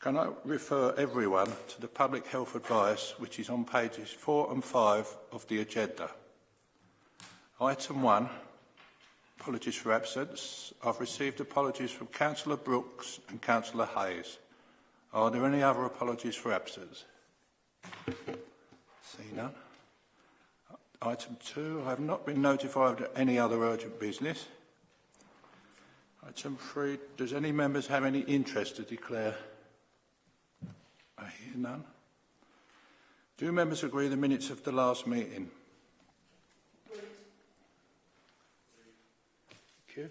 can I refer everyone to the public health advice which is on pages 4 and 5 of the agenda? Item 1, apologies for absence. I've received apologies from Councillor Brooks and Councillor Hayes. Are there any other apologies for absence? See none. Item 2, I have not been notified of any other urgent business. Item 3, does any members have any interest to declare I hear none. Do members agree the minutes of the last meeting? Thank you.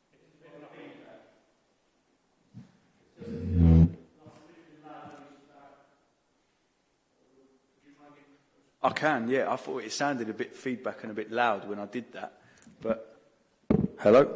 I can, yeah. I thought it sounded a bit feedback and a bit loud when I did that. But hello?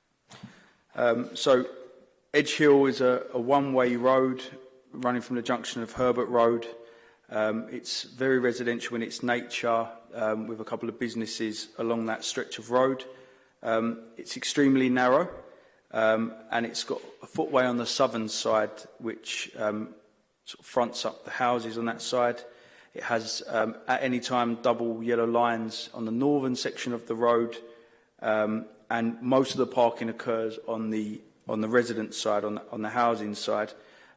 Um, so Edge Hill is a, a one-way road running from the junction of Herbert Road. Um, it's very residential in its nature um, with a couple of businesses along that stretch of road. Um, it's extremely narrow um, and it's got a footway on the southern side which um, sort of fronts up the houses on that side. It has um, at any time double yellow lines on the northern section of the road um, and most of the parking occurs on the on the resident side, on the, on the housing side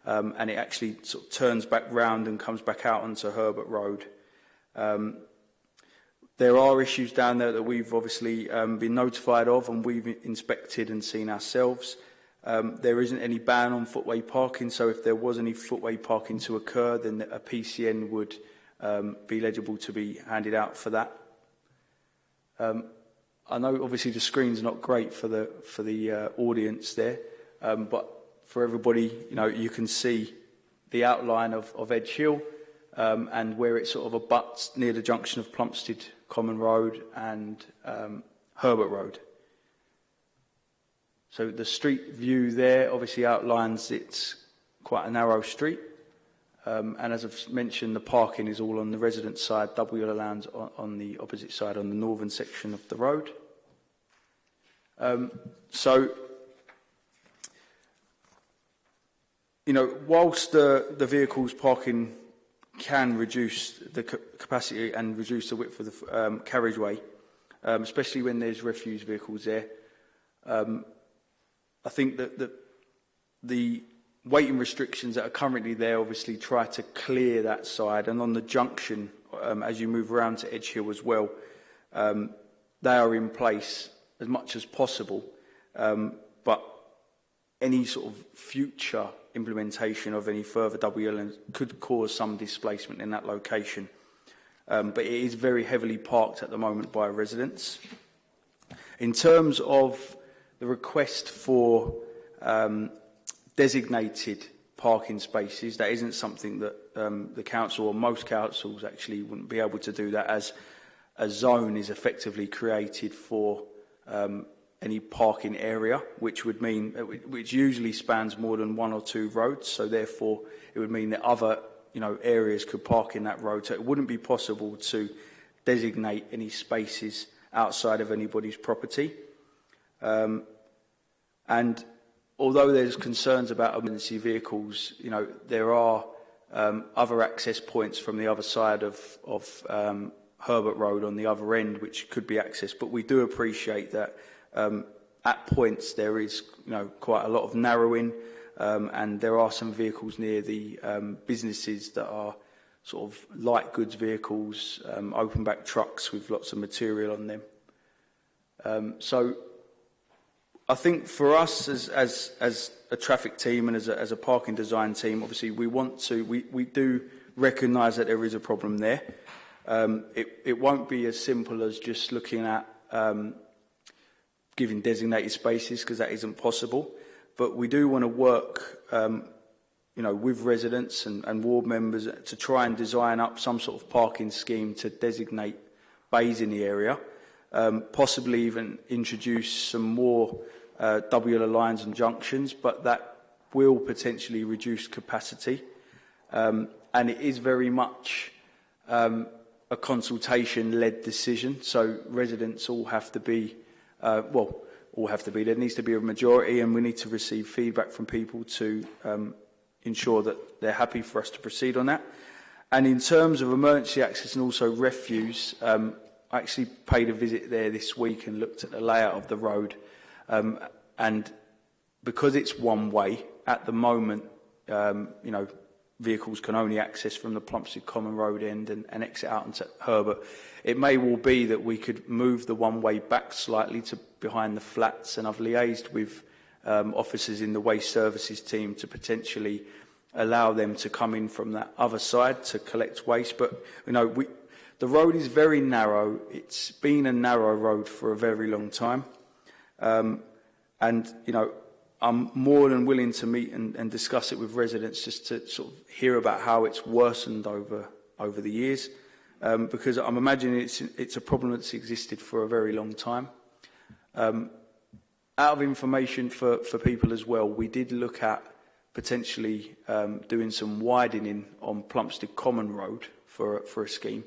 um, and it actually sort of turns back round and comes back out onto Herbert Road. Um, there are issues down there that we've obviously um, been notified of and we've inspected and seen ourselves. Um, there isn't any ban on footway parking, so if there was any footway parking to occur, then a PCN would um, be legible to be handed out for that. Um, I know obviously the screen's not great for the for the uh, audience there, um, but for everybody, you know, you can see the outline of, of Edge Hill um, and where it sort of abuts near the junction of Plumstead Common Road and um, Herbert Road. So the street view there obviously outlines it's quite a narrow street. Um, and as I've mentioned, the parking is all on the resident side, double yellow lines on, on the opposite side, on the northern section of the road. Um, so, you know, whilst the, the vehicle's parking can reduce the capacity and reduce the width of the um, carriageway, um, especially when there's refuse vehicles there. Um, I think that the, the waiting restrictions that are currently there obviously try to clear that side and on the junction um, as you move around to Edge Hill as well um, they are in place as much as possible um, but any sort of future implementation of any further WLN could cause some displacement in that location um, but it is very heavily parked at the moment by residents. In terms of the request for um, designated parking spaces. That isn't something that um, the council or most councils actually wouldn't be able to do that as a zone is effectively created for um, any parking area, which would mean, uh, which usually spans more than one or two roads. So therefore, it would mean that other, you know, areas could park in that road. So it wouldn't be possible to designate any spaces outside of anybody's property. Um, and although there's concerns about emergency vehicles, you know, there are um, other access points from the other side of, of um, Herbert Road on the other end, which could be accessed. But we do appreciate that um, at points there is you know, quite a lot of narrowing um, and there are some vehicles near the um, businesses that are sort of light goods vehicles, um, open back trucks with lots of material on them. Um, so I think for us as, as, as a traffic team and as a, as a parking design team, obviously we want to, we, we do recognise that there is a problem there. Um, it, it won't be as simple as just looking at um, giving designated spaces because that isn't possible. But we do want to work um, you know, with residents and, and ward members to try and design up some sort of parking scheme to designate bays in the area um, possibly even introduce some more uh, WLA lines and junctions, but that will potentially reduce capacity. Um, and it is very much um, a consultation-led decision, so residents all have to be, uh, well, all have to be. There needs to be a majority, and we need to receive feedback from people to um, ensure that they're happy for us to proceed on that. And in terms of emergency access and also refuse, um, I actually paid a visit there this week and looked at the layout of the road. Um, and because it's one way, at the moment, um, you know, vehicles can only access from the Plumpstead Common Road end and, and exit out into Herbert. It may well be that we could move the one-way back slightly to behind the flats, and I've liaised with um, officers in the Waste Services team to potentially allow them to come in from that other side to collect waste. But, you know, we, The road is very narrow. It's been a narrow road for a very long time. Um, and, you know, I'm more than willing to meet and, and discuss it with residents just to sort of hear about how it's worsened over, over the years. Um, because I'm imagining it's, it's a problem that's existed for a very long time. Um, out of information for, for people as well, we did look at potentially um, doing some widening on Plumstead Common Road for, for a scheme.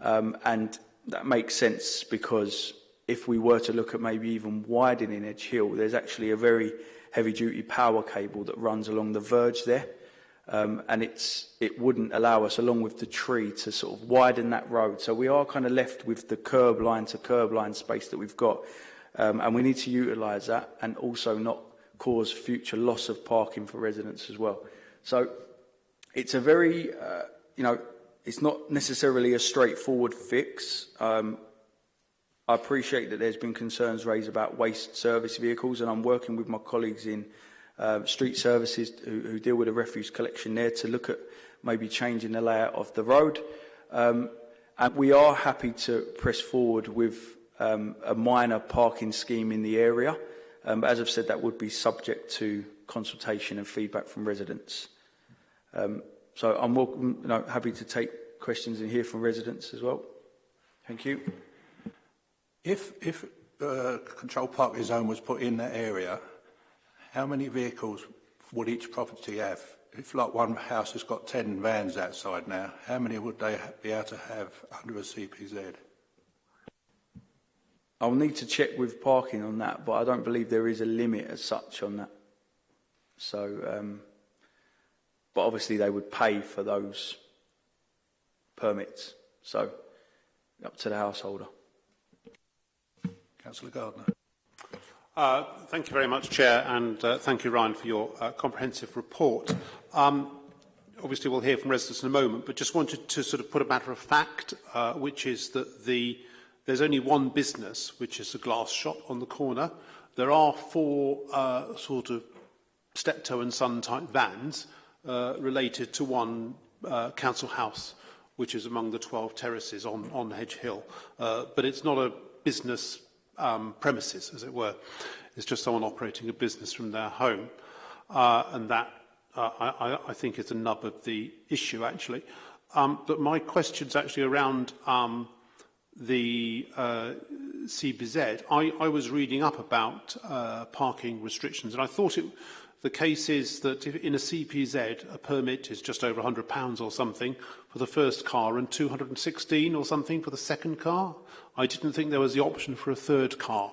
Um, and that makes sense because if we were to look at maybe even widening Edge Hill, there's actually a very heavy-duty power cable that runs along the verge there. Um, and it's, it wouldn't allow us, along with the tree, to sort of widen that road. So we are kind of left with the curb line to curb line space that we've got. Um, and we need to utilise that and also not cause future loss of parking for residents as well. So it's a very, uh, you know, it's not necessarily a straightforward fix. Um, I appreciate that there's been concerns raised about waste service vehicles, and I'm working with my colleagues in uh, street services who, who deal with the refuse collection there to look at maybe changing the layout of the road. Um, and we are happy to press forward with um, a minor parking scheme in the area. Um, as I've said, that would be subject to consultation and feedback from residents. Um, So I'm welcome, you know, happy to take questions and hear from residents as well. Thank you. If, if uh, control parking zone was put in that area, how many vehicles would each property have? If like one house has got 10 vans outside now, how many would they be able to have under a CPZ? I'll need to check with parking on that, but I don't believe there is a limit as such on that. So, um, But obviously they would pay for those permits. So up to the householder. Councillor Gardner. Uh, thank you very much, Chair, and uh, thank you, Ryan, for your uh, comprehensive report. Um, obviously, we'll hear from residents in a moment, but just wanted to sort of put a matter of fact, uh, which is that the, there's only one business, which is a glass shop on the corner. There are four uh, sort of steptoe and son type vans uh, related to one uh, council house, which is among the 12 terraces on, on Hedge Hill. Uh, but it's not a business um, premises, as it were. It's just someone operating a business from their home. Uh, and that, uh, I, I think, is the nub of the issue, actually. Um, but my question's actually around um, the uh, CBZ. I, I was reading up about uh, parking restrictions, and I thought it The case is that if in a CPZ, a permit is just over £100 or something for the first car and 216 or something for the second car. I didn't think there was the option for a third car.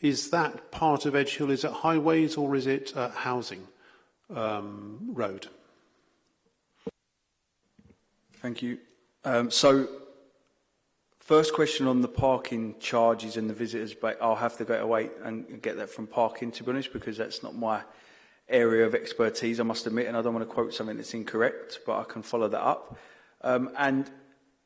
is that part of Edge Hill, is it highways or is it uh, housing um, road? Thank you. Um, so, first question on the parking charges and the visitors but I'll have to go away and get that from parking, to be honest, because that's not my area of expertise, I must admit, and I don't want to quote something that's incorrect, but I can follow that up. Um, and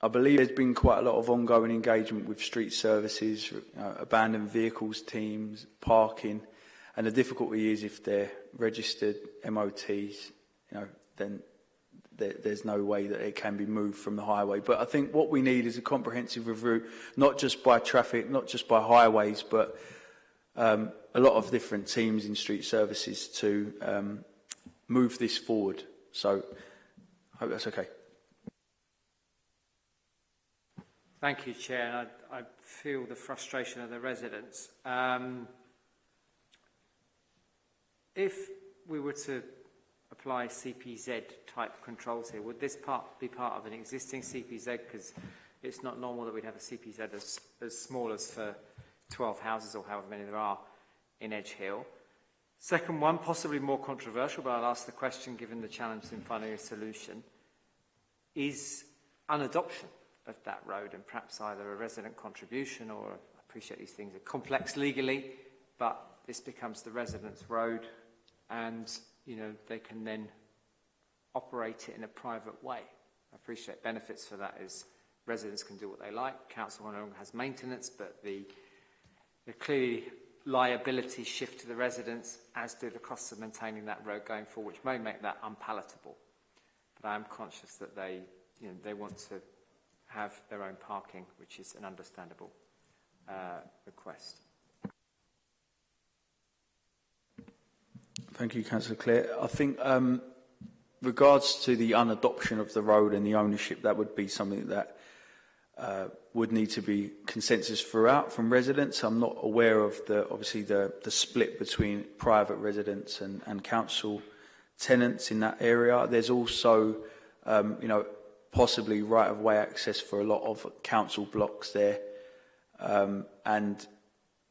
I believe there's been quite a lot of ongoing engagement with street services, uh, abandoned vehicles teams, parking, and the difficulty is if they're registered MOTs, you know, then there, there's no way that it can be moved from the highway. But I think what we need is a comprehensive review, not just by traffic, not just by highways, but um, a lot of different teams in street services to um, move this forward. So I hope that's okay. Thank you, Chair. I, I feel the frustration of the residents. Um, if we were to apply CPZ type controls here, would this part be part of an existing CPZ? Because it's not normal that we'd have a CPZ as, as small as for 12 houses or however many there are in Edge Hill. Second one, possibly more controversial, but I'll ask the question given the challenge in finding a solution, is an adoption. of that road and perhaps either a resident contribution or, I appreciate these things are complex legally, but this becomes the resident's road and, you know, they can then operate it in a private way. I appreciate benefits for that is residents can do what they like, council no longer has maintenance, but the, the clearly liability shift to the residents, as do the costs of maintaining that road going forward, which may make that unpalatable. But I'm conscious that they, you know, they want to have their own parking, which is an understandable uh, request. Thank you, Councillor Clare. I think um, regards to the unadoption of the road and the ownership, that would be something that uh, would need to be consensus throughout from residents. I'm not aware of the obviously the, the split between private residents and, and council tenants in that area. There's also, um, you know, possibly right-of-way access for a lot of council blocks there. Um, and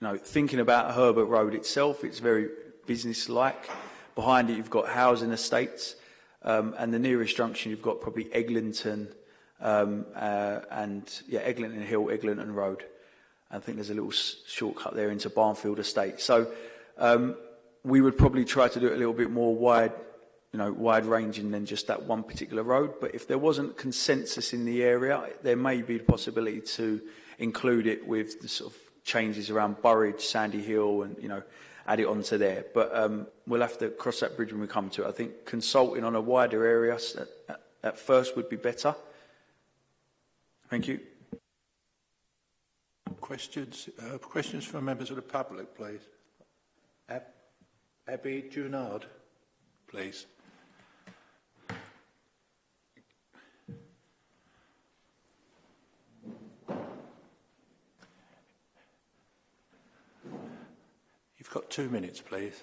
You know, thinking about Herbert Road itself, it's very business-like. Behind it, you've got housing estates, um, and the nearest junction, you've got probably Eglinton um, uh, and yeah, Eglinton Hill, Eglinton Road. I think there's a little shortcut there into Barnfield Estate. So um, we would probably try to do it a little bit more wide you know, wide ranging than just that one particular road. But if there wasn't consensus in the area, there may be the possibility to include it with the sort of changes around Burridge, Sandy Hill, and you know, add it onto there. But um, we'll have to cross that bridge when we come to it. I think consulting on a wider area at, at first would be better. Thank you. Questions, uh, questions from members of the public, please. Ab Abby Junard, please. You've got two minutes, please.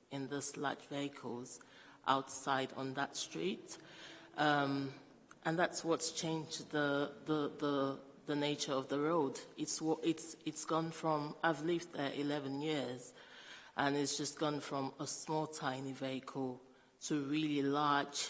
in this large vehicles outside on that street. Um, and that's what's changed the, the, the, the nature of the road. It's, it's, it's gone from, I've lived there 11 years, and it's just gone from a small, tiny vehicle to really large,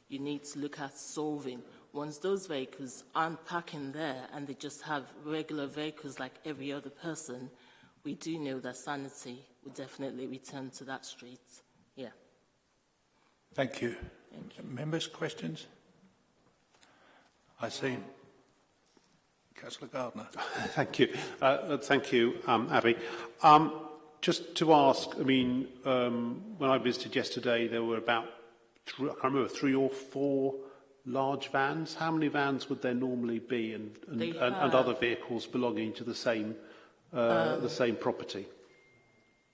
you need to look at solving. Once those vehicles aren't parking there and they just have regular vehicles like every other person, we do know that sanity will definitely return to that street. Yeah. Thank you. Thank you. Members, questions? I see. Councillor Gardner. thank you. Uh, thank you, um, Abby. Um, just to ask, I mean, um, when I visited yesterday, there were about, three, I can't remember, three or four large vans. How many vans would there normally be and, and, and, and other vehicles belonging to the same, uh, the um, same property?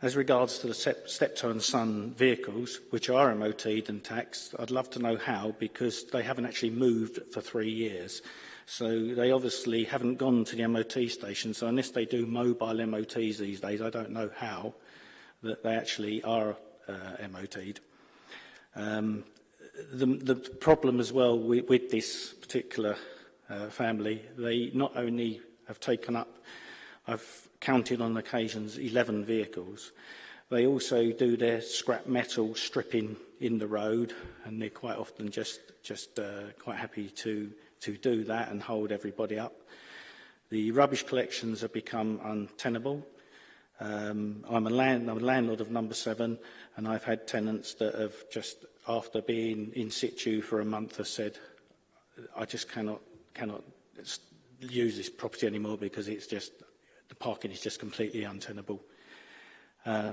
As regards to the steptoe and son vehicles, which are MOTed and taxed, I'd love to know how, because they haven't actually moved for three years. So they obviously haven't gone to the MOT station, so unless they do mobile MOTs these days, I don't know how that they actually are uh, MOT'd. Um, the, the problem as well with, with this particular uh, family, they not only have taken up, I've counted on occasions 11 vehicles, they also do their scrap metal stripping in the road and they're quite often just, just uh, quite happy to, to do that and hold everybody up. The rubbish collections have become untenable Um, I'm, a land, I'm a landlord of number seven, and I've had tenants that have just, after being in situ for a month, have said, I just cannot, cannot use this property anymore because it's just, the parking is just completely untenable. Uh,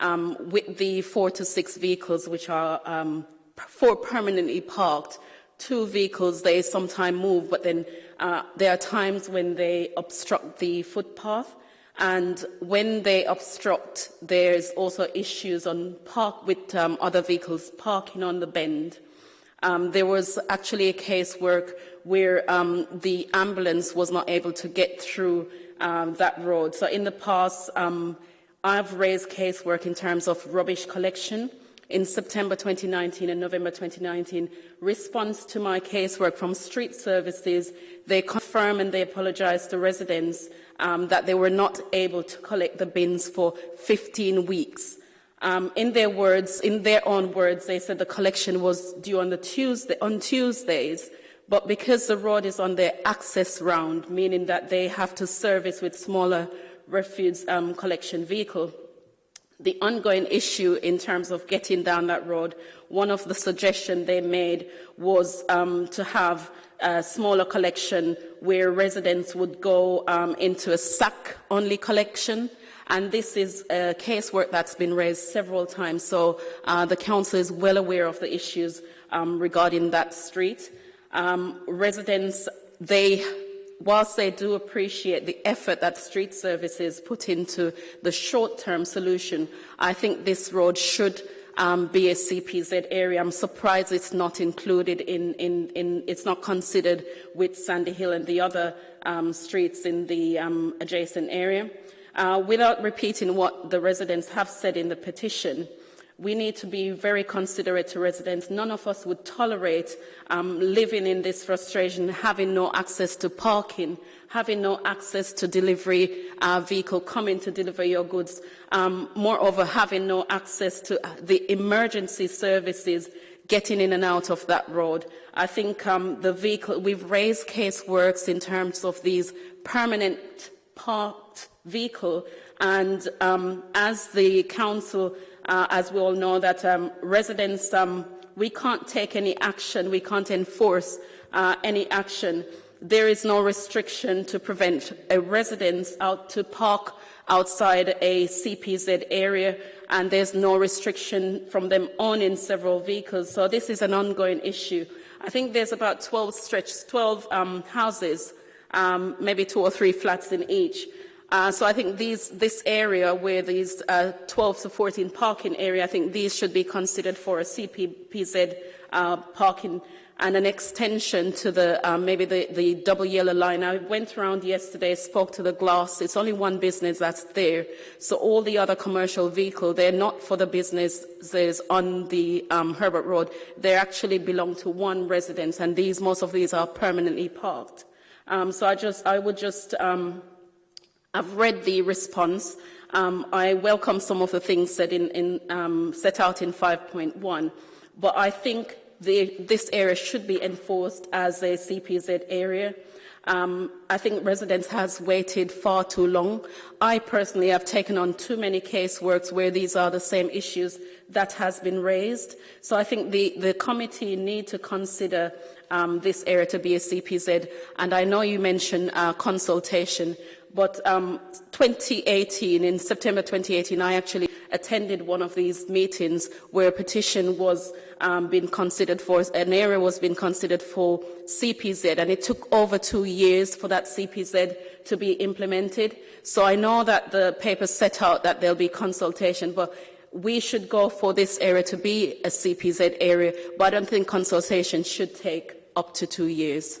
um, with the four to six vehicles which are um, four permanently parked, two vehicles they sometimes move, but then uh, there are times when they obstruct the footpath and when they obstruct, there's also issues on park with um, other vehicles parking on the bend. Um, there was actually a case work where um, the ambulance was not able to get through um, that road. So in the past, um, I've raised casework in terms of rubbish collection in September 2019 and November 2019, response to my casework from street services, they confirm and they apologize to residents um, that they were not able to collect the bins for 15 weeks. Um, in their words, in their own words, they said the collection was due on, Tuesday, on Tuesdays, but because the road is on their access round, meaning that they have to service with smaller refuse um, collection vehicle, the ongoing issue in terms of getting down that road one of the suggestions they made was um, to have a smaller collection where residents would go um, into a sack-only collection. And this is a casework that's been raised several times, so uh, the council is well aware of the issues um, regarding that street. Um, residents, they whilst they do appreciate the effort that street services put into the short-term solution, I think this road should um, BSCPZ area. I'm surprised it's not included in, in, in, it's not considered with Sandy Hill and the other um, streets in the um, adjacent area. Uh, without repeating what the residents have said in the petition, we need to be very considerate to residents. None of us would tolerate um, living in this frustration, having no access to parking having no access to delivery uh, vehicle coming to deliver your goods, um, moreover having no access to uh, the emergency services getting in and out of that road. I think um, the vehicle, we've raised caseworks in terms of these permanent parked vehicle and um, as the council, uh, as we all know that um, residents, um, we can't take any action, we can't enforce uh, any action there is no restriction to prevent a resident out to park outside a CPZ area and there's no restriction from them owning several vehicles. So this is an ongoing issue. I think there's about 12 12 um, houses, um, maybe two or three flats in each. Uh, so I think these, this area where these uh, 12 to 14 parking area, I think these should be considered for a CPZ uh, parking area and an extension to the um, maybe the, the, double yellow line. I went around yesterday, spoke to the glass. It's only one business that's there. So all the other commercial vehicles, they're not for the businesses on the um, Herbert Road. They actually belong to one residence, and these most of these are permanently parked. Um, so I just I would just um, I've read the response. Um, I welcome some of the things in, in, um, set out in 5.1, but I think this area should be enforced as a CPZ area. Um, I think residents has waited far too long. I personally have taken on too many caseworks where these are the same issues that has been raised. So I think the, the committee need to consider um, this area to be a CPZ. And I know you mentioned uh, consultation, but um, 2018, in September 2018, I actually attended one of these meetings where a petition was um, being considered for, an area was being considered for CPZ, and it took over two years for that CPZ to be implemented. So I know that the paper set out that there'll be consultation, but we should go for this area to be a CPZ area, but I don't think consultation should take up to two years.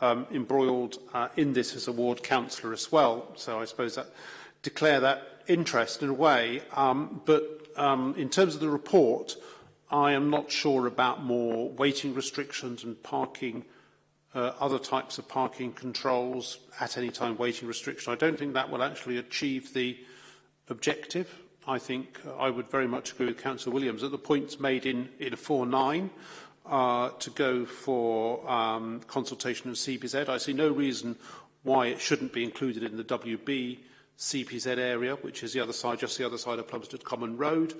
um, embroiled uh, in this as a ward councillor as well. So I suppose that declare that interest in a way. Um, but um, in terms of the report, uh, I am not sure about more waiting restrictions and parking, uh, other types of parking controls at any time waiting restriction. I don't think that will actually achieve the objective. I think uh, I would very much agree with Councillor Williams that the points made in, in 4.9 uh, to go for um, consultation of CBZ. I see no reason why it shouldn't be included in the WB CPZ area, which is the other side, just the other side of Plumstead Common Road,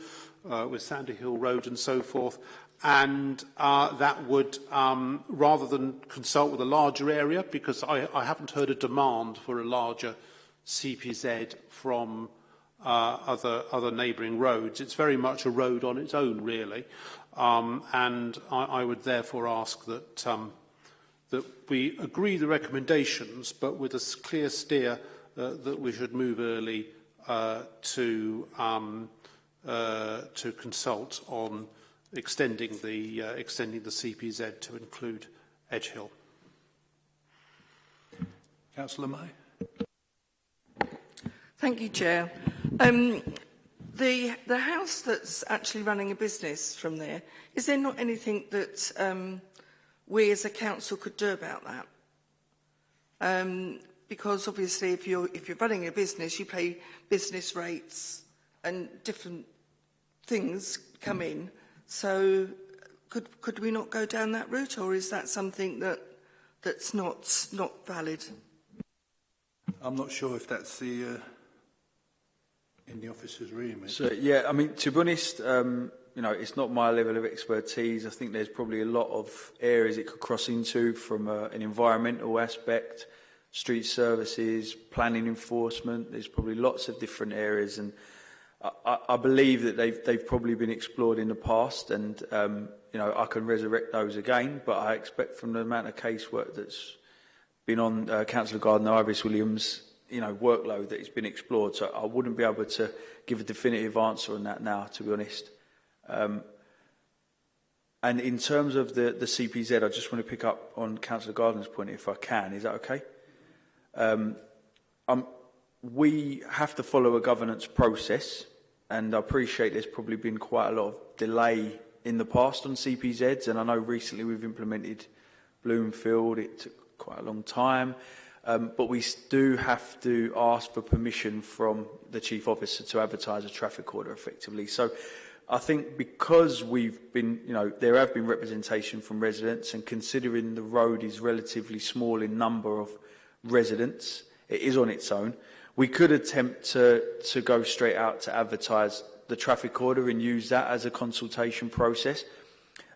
uh, with Sandy Hill Road and so forth. And uh, that would, um, rather than consult with a larger area, because I, I haven't heard a demand for a larger CPZ from uh, other, other neighbouring roads. It's very much a road on its own, really. Um, and I, I would therefore ask that, um, that we agree the recommendations, but with a clear steer – uh, that we should move early uh, to, um, uh, to consult on extending the, uh, extending the CPZ to include Edgehill. Councillor May. Thank you, Chair. Um, the, the house that's actually running a business from there, is there not anything that um, we as a council could do about that? Um, because obviously if you're, if you're running a business, you pay business rates and different things come in. So could, could we not go down that route or is that something that, that's not, not valid? I'm not sure if that's the... Uh in the officer's room. So, yeah, I mean, to be honest, um, you know, it's not my level of expertise. I think there's probably a lot of areas it could cross into from uh, an environmental aspect, street services, planning enforcement. There's probably lots of different areas, and I, I believe that they've they've probably been explored in the past, and um, you know I can resurrect those again. But I expect from the amount of casework that's been on uh, Councillor Gardner, Iris Williams, you know workload that has been explored, so I wouldn't be able to give a definitive answer on that now, to be honest. Um, and in terms of the, the CPZ, I just want to pick up on Councillor Gardner's point, if I can. Is that okay? Um, um, we have to follow a governance process, and I appreciate there's probably been quite a lot of delay in the past on CPZs, and I know recently we've implemented Bloomfield, it took quite a long time, um, but we do have to ask for permission from the Chief Officer to advertise a traffic order effectively. So I think because we've been, you know, there have been representation from residents and considering the road is relatively small in number of residents. It is on its own. We could attempt to, to go straight out to advertise the traffic order and use that as a consultation process.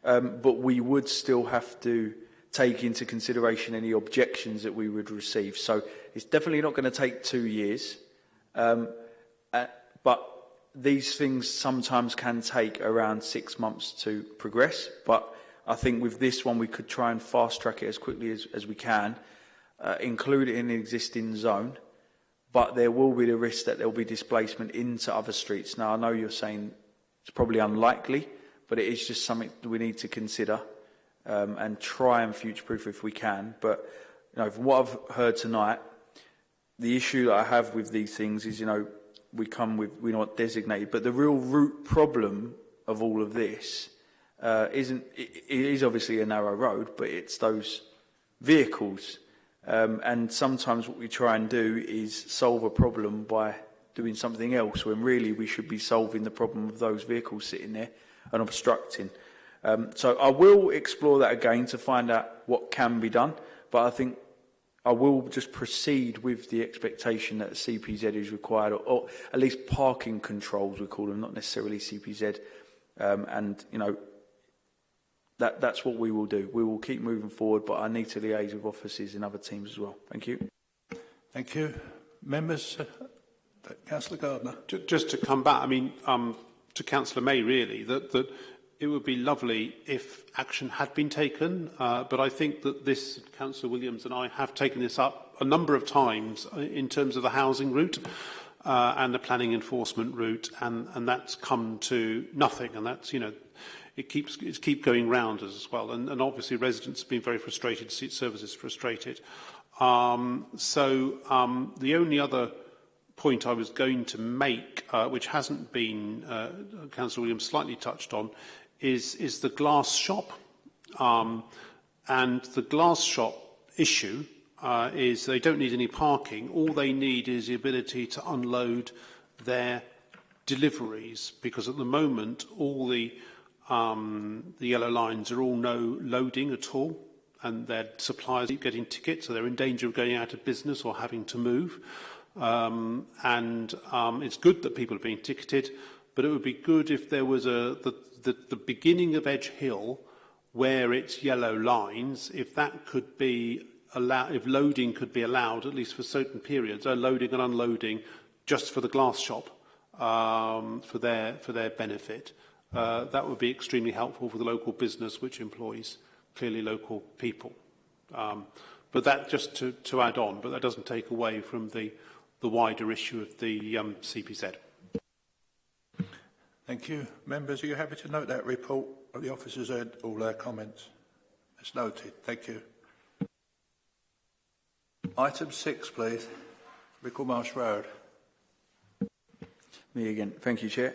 Um, but we would still have to take into consideration any objections that we would receive. So it's definitely not going to take two years. Um, uh, but these things sometimes can take around six months to progress. But I think with this one, we could try and fast track it as quickly as, as we can. uh, included in the existing zone, but there will be the risk that there will be displacement into other streets. Now, I know you're saying it's probably unlikely, but it is just something we need to consider um, and try and future-proof if we can. But you know, from what I've heard tonight, the issue that I have with these things is, you know, we come with, we're not designated, but the real root problem of all of this uh, isn't, it, it is obviously a narrow road, but it's those vehicles Um, and sometimes what we try and do is solve a problem by doing something else when really we should be solving the problem of those vehicles sitting there and obstructing. Um, so I will explore that again to find out what can be done, but I think I will just proceed with the expectation that CPZ is required, or, or at least parking controls, we call them, not necessarily CPZ. Um, and, you know, that, that's what we will do. We will keep moving forward, but I need to liaise with offices in other teams as well. Thank you. Thank you. Members, uh, Councillor Gardner. Just to come back, I mean, um, to Councillor May, really, that, that it would be lovely if action had been taken, uh, but I think that this, Councillor Williams and I have taken this up a number of times uh, in terms of the housing route uh, and the planning enforcement route, and, and that's come to nothing, and that's, you know, it keeps it keep going round as well. And, and obviously residents have been very frustrated, seat services frustrated. Um, so um, the only other point I was going to make, uh, which hasn't been, uh, Councillor Williams slightly touched on, is, is the glass shop. Um, and the glass shop issue uh, is they don't need any parking. All they need is the ability to unload their deliveries because at the moment all the um, the yellow lines are all no loading at all, and their suppliers keep getting tickets, so they're in danger of going out of business or having to move. Um, and um, it's good that people are being ticketed, but it would be good if there was a the, the, the beginning of Edge Hill where it's yellow lines, if that could be allowed, if loading could be allowed, at least for certain periods, uh, loading and unloading just for the glass shop um, for, their, for their benefit. Uh, that would be extremely helpful for the local business which employs clearly local people. Um, but that just to, to add on, but that doesn't take away from the, the wider issue of the um, CPZ. Thank you. Members, are you happy to note that report? The officers heard all their comments. It's noted. Thank you. Item six, please. Rickle Marsh Road. Me again. Thank you, Chair.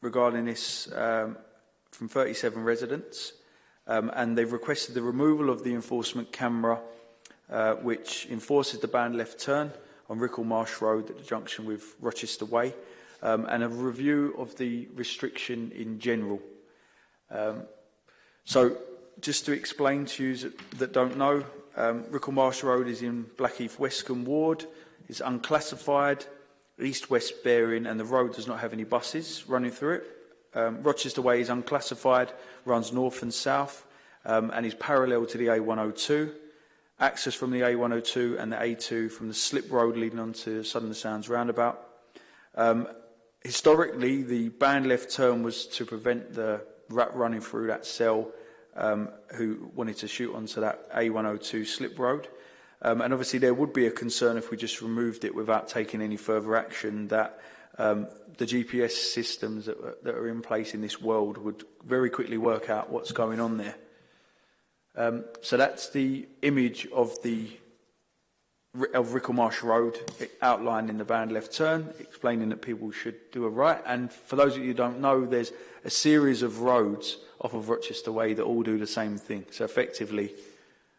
regarding this um, from 37 residents, um, and they've requested the removal of the enforcement camera Uh, which enforces the ban left turn on Rickle Marsh Road at the junction with Rochester Way, um, and a review of the restriction in general. Um, so just to explain to you that, that don't know, um, Rickle Marsh Road is in Blackheath Westcombe Ward, is unclassified, east-west bearing, and the road does not have any buses running through it. Um, Rochester Way is unclassified, runs north and south, um, and is parallel to the A102 access from the A102 and the A2 from the slip road leading onto Southern Sounds roundabout. Um, historically, the banned left turn was to prevent the rat running through that cell um, who wanted to shoot onto that A102 slip road. Um, and obviously there would be a concern if we just removed it without taking any further action that um, the GPS systems that, that are in place in this world would very quickly work out what's going on there. Um, so that's the image of the of Rickelmarsh Road outlining the banned left turn, explaining that people should do a right. And for those of you who don't know, there's a series of roads off of Rochester Way that all do the same thing. So effectively,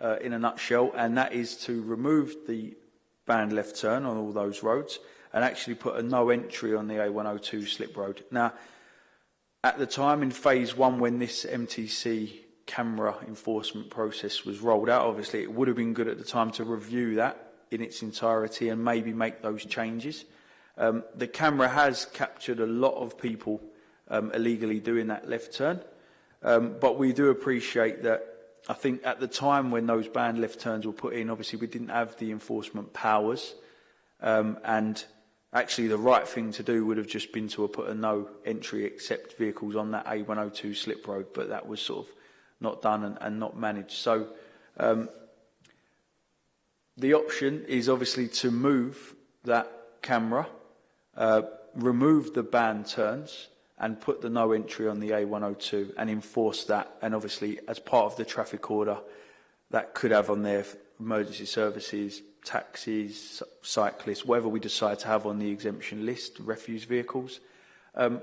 uh, in a nutshell, and that is to remove the banned left turn on all those roads and actually put a no entry on the A102 slip road. Now, At the time in phase one when this MTC camera enforcement process was rolled out, obviously it would have been good at the time to review that in its entirety and maybe make those changes. Um, the camera has captured a lot of people um, illegally doing that left turn, um, but we do appreciate that I think at the time when those banned left turns were put in, obviously we didn't have the enforcement powers um, and Actually, the right thing to do would have just been to have put a no entry except vehicles on that A102 slip road, but that was sort of not done and, and not managed. So um, the option is obviously to move that camera, uh, remove the ban turns, and put the no entry on the A102 and enforce that. And obviously, as part of the traffic order, that could have on their emergency services, taxis, cyclists, whatever we decide to have on the exemption list, refuse vehicles. Um,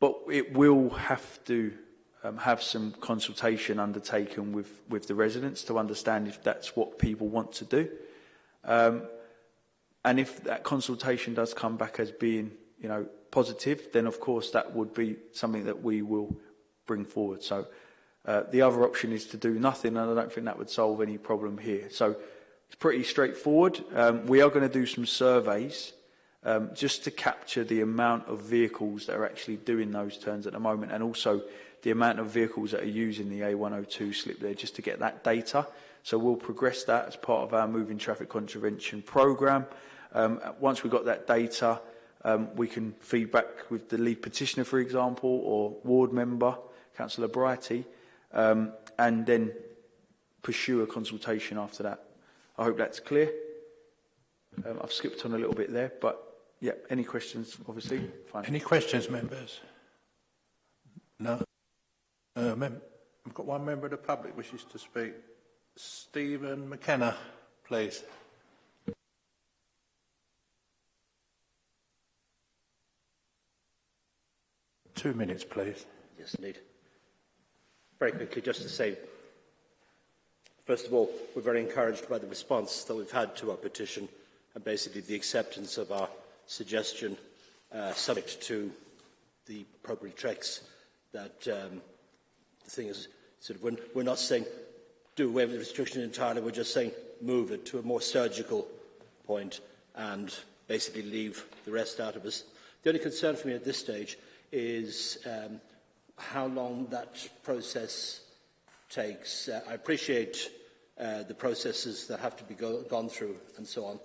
but it will have to um, have some consultation undertaken with, with the residents to understand if that's what people want to do. Um, and if that consultation does come back as being you know, positive, then of course that would be something that we will bring forward. So uh, the other option is to do nothing, and I don't think that would solve any problem here. So It's pretty straightforward. Um, we are going to do some surveys um, just to capture the amount of vehicles that are actually doing those turns at the moment and also the amount of vehicles that are using the A102 slip there just to get that data. So we'll progress that as part of our moving traffic contravention programme. Um, once we've got that data, um, we can feed back with the lead petitioner, for example, or ward member, Councillor Brighty, um, and then pursue a consultation after that. I hope that's clear. Um, I've skipped on a little bit there, but yeah, any questions, obviously? Fine. Any questions, members? No? Uh, mem I've got one member of the public wishes to speak. Stephen McKenna, please. Two minutes, please. Yes, indeed. Very quickly, just to say First of all, we're very encouraged by the response that we've had to our petition and basically the acceptance of our suggestion uh, subject to the appropriate checks that um, the thing is sort of when we're not saying do away with the restriction entirely we're just saying move it to a more surgical point and basically leave the rest out of us the only concern for me at this stage is um, how long that process takes uh, I appreciate Uh, the processes that have to be go gone through and so on.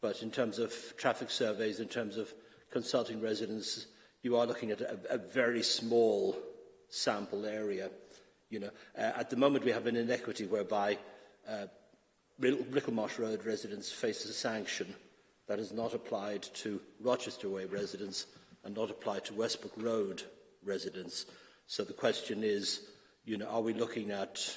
But in terms of traffic surveys, in terms of consulting residents, you are looking at a, a very small sample area. You know, uh, at the moment we have an inequity whereby uh, Ricklemarsh Road residents face a sanction that is not applied to Rochester Way residents and not applied to Westbrook Road residents. So the question is, you know, are we looking at,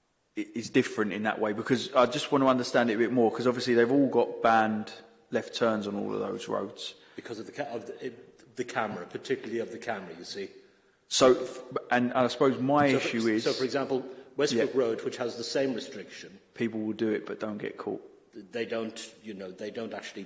is different in that way, because I just want to understand it a bit more, because obviously they've all got banned left turns on all of those roads. Because of the, of the, the camera, particularly of the camera, you see. So, and, and I suppose my so, issue is... So, for example, Westbrook Road, which has the same restriction. People will do it but don't get caught. They don't, you know, they don't actually,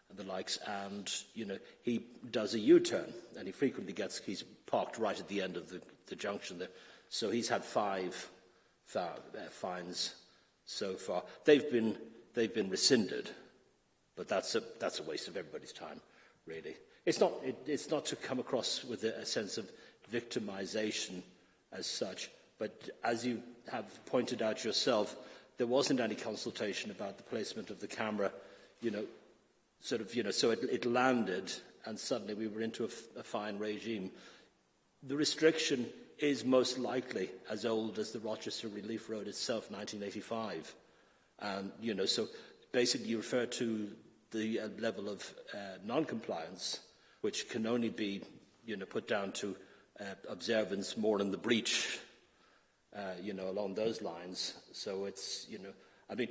and the likes, and you know he does a U-turn, and he frequently gets he's parked right at the end of the, the junction there, so he's had five uh, fines so far. They've been they've been rescinded, but that's a that's a waste of everybody's time, really. It's not it, it's not to come across with a, a sense of victimization as such, but as you have pointed out yourself, there wasn't any consultation about the placement of the camera. You know, sort of, you know, so it, it landed and suddenly we were into a, fine regime. The restriction is most likely as old as the Rochester Relief Road itself, 1985. And, you know, so basically you refer to the uh, level of uh, non-compliance, which can only be, you know, put down to uh, observance more in the breach, uh, you know, along those lines. So it's, you know, I mean,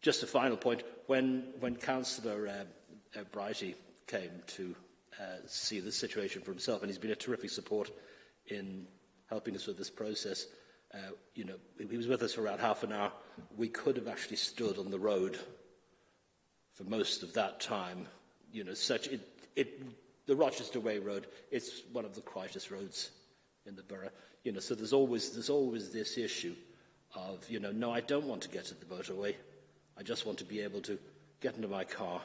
Just a final point. When, when Councillor uh, uh, Brighty came to uh, see the situation for himself, and he's been a terrific support in helping us with this process, uh, you know, he was with us for around half an hour. We could have actually stood on the road for most of that time. You know, such it, it, the Rochester Way Road, it's one of the quietest roads in the borough. You know, so there's always, there's always this issue of, you know, no, I don't want to get to the motorway. I just want to be able to get into my car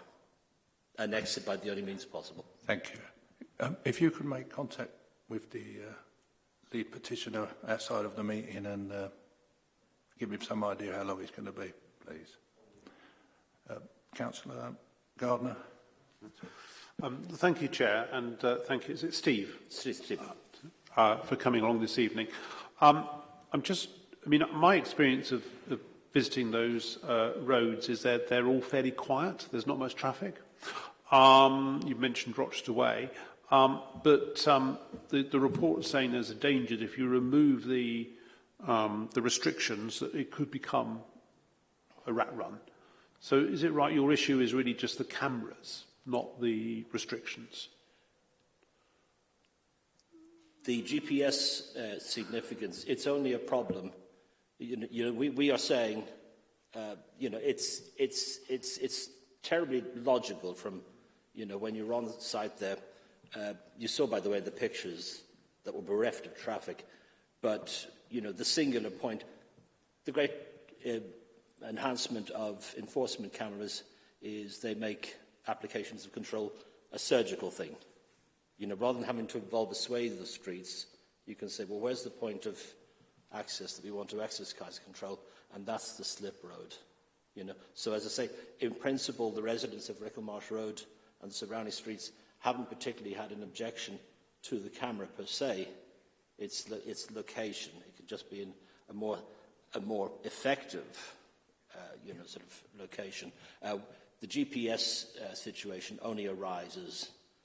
and exit by the only means possible. Thank you. Um, if you could make contact with the uh, lead petitioner outside of the meeting and uh, give him some idea how long it's going to be, please. Uh, Councillor Gardner. Um, thank you, Chair, and uh, thank you. Is it Steve? Steve. Steve. Uh, for coming along this evening. Um, I'm just, I mean, my experience of, of visiting those uh, roads is that they're all fairly quiet. There's not much traffic. Um, you mentioned Rochester Way. Um, but um, the, the report saying there's a danger that if you remove the, um, the restrictions, that it could become a rat run. So is it right your issue is really just the cameras, not the restrictions? The GPS uh, significance, it's only a problem you, you know, we, we are saying, uh, you know, it's, it's, it's, it's terribly logical from, you know, when you're on the site there. Uh, you saw, by the way, the pictures that were bereft of traffic. But, you know, the singular point, the great uh, enhancement of enforcement cameras is they make applications of control a surgical thing. You know, rather than having to involve a swathe of streets, you can say, well, where's the point of access that we want to exercise control, and that's the slip road. You know? So as I say, in principle, the residents of Ricklemarsh Road and the surrounding streets haven't particularly had an objection to the camera per se, its, its location. It could just be in a more, a more effective uh, you know, sort of location. Uh, the GPS uh, situation only arises,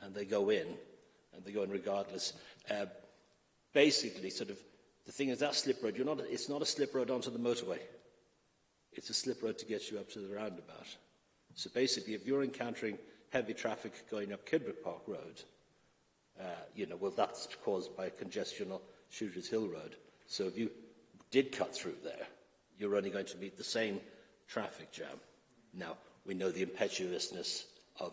and they go in, and they go in regardless. Uh, basically, sort of, the thing is that slip road, You're not, it's not a slip road onto the motorway. It's a slip road to get you up to the roundabout. So basically, if you're encountering heavy traffic going up Kidbrook Park Road, uh, you know, well, that's caused by congestion on Shooters Hill Road. So if you did cut through there, you're only going to meet the same traffic jam. Now, we know the impetuousness of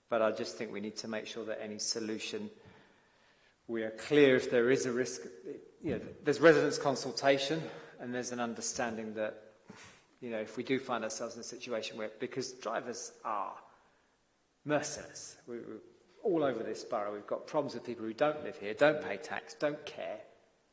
But I just think we need to make sure that any solution, we are clear if there is a risk. You know, there's residents' consultation and there's an understanding that, you know, if we do find ourselves in a situation where, because drivers are merciless. We, all over this borough. We've got problems with people who don't live here, don't pay tax, don't care,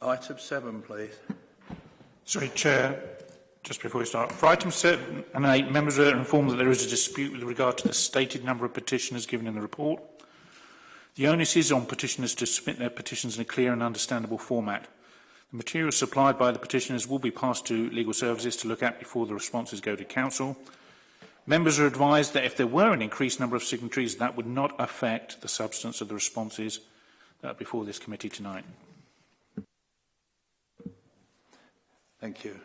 Item 7, please. Sorry, Chair. Just before we start, for item 7 and 8, members are informed that there is a dispute with regard to the stated number of petitioners given in the report. The onus is on petitioners to submit their petitions in a clear and understandable format. The materials supplied by the petitioners will be passed to legal services to look at before the responses go to council. Members are advised that if there were an increased number of signatories, that would not affect the substance of the responses that uh, are before this committee tonight. Thank you.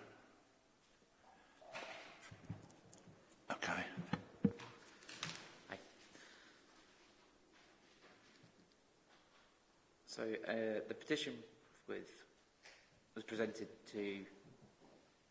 So uh, the petition with, was presented to the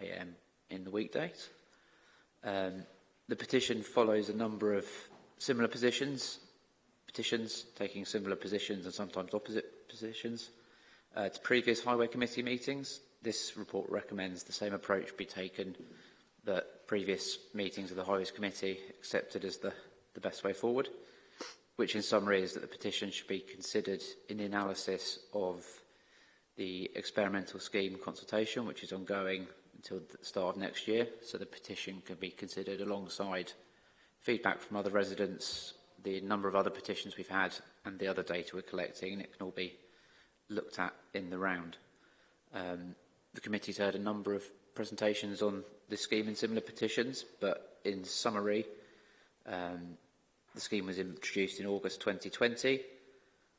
a.m. in the weekdays. Um, the petition follows a number of similar positions, petitions taking similar positions and sometimes opposite positions. Uh, to previous Highway Committee meetings, this report recommends the same approach be taken that previous meetings of the Highways Committee accepted as the, the best way forward which in summary is that the petition should be considered in the analysis of the experimental scheme consultation, which is ongoing until the start of next year. So the petition can be considered alongside feedback from other residents, the number of other petitions we've had, and the other data we're collecting, and it can all be looked at in the round. Um, the committee's heard a number of presentations on this scheme and similar petitions, but in summary, um, The scheme was introduced in August 2020.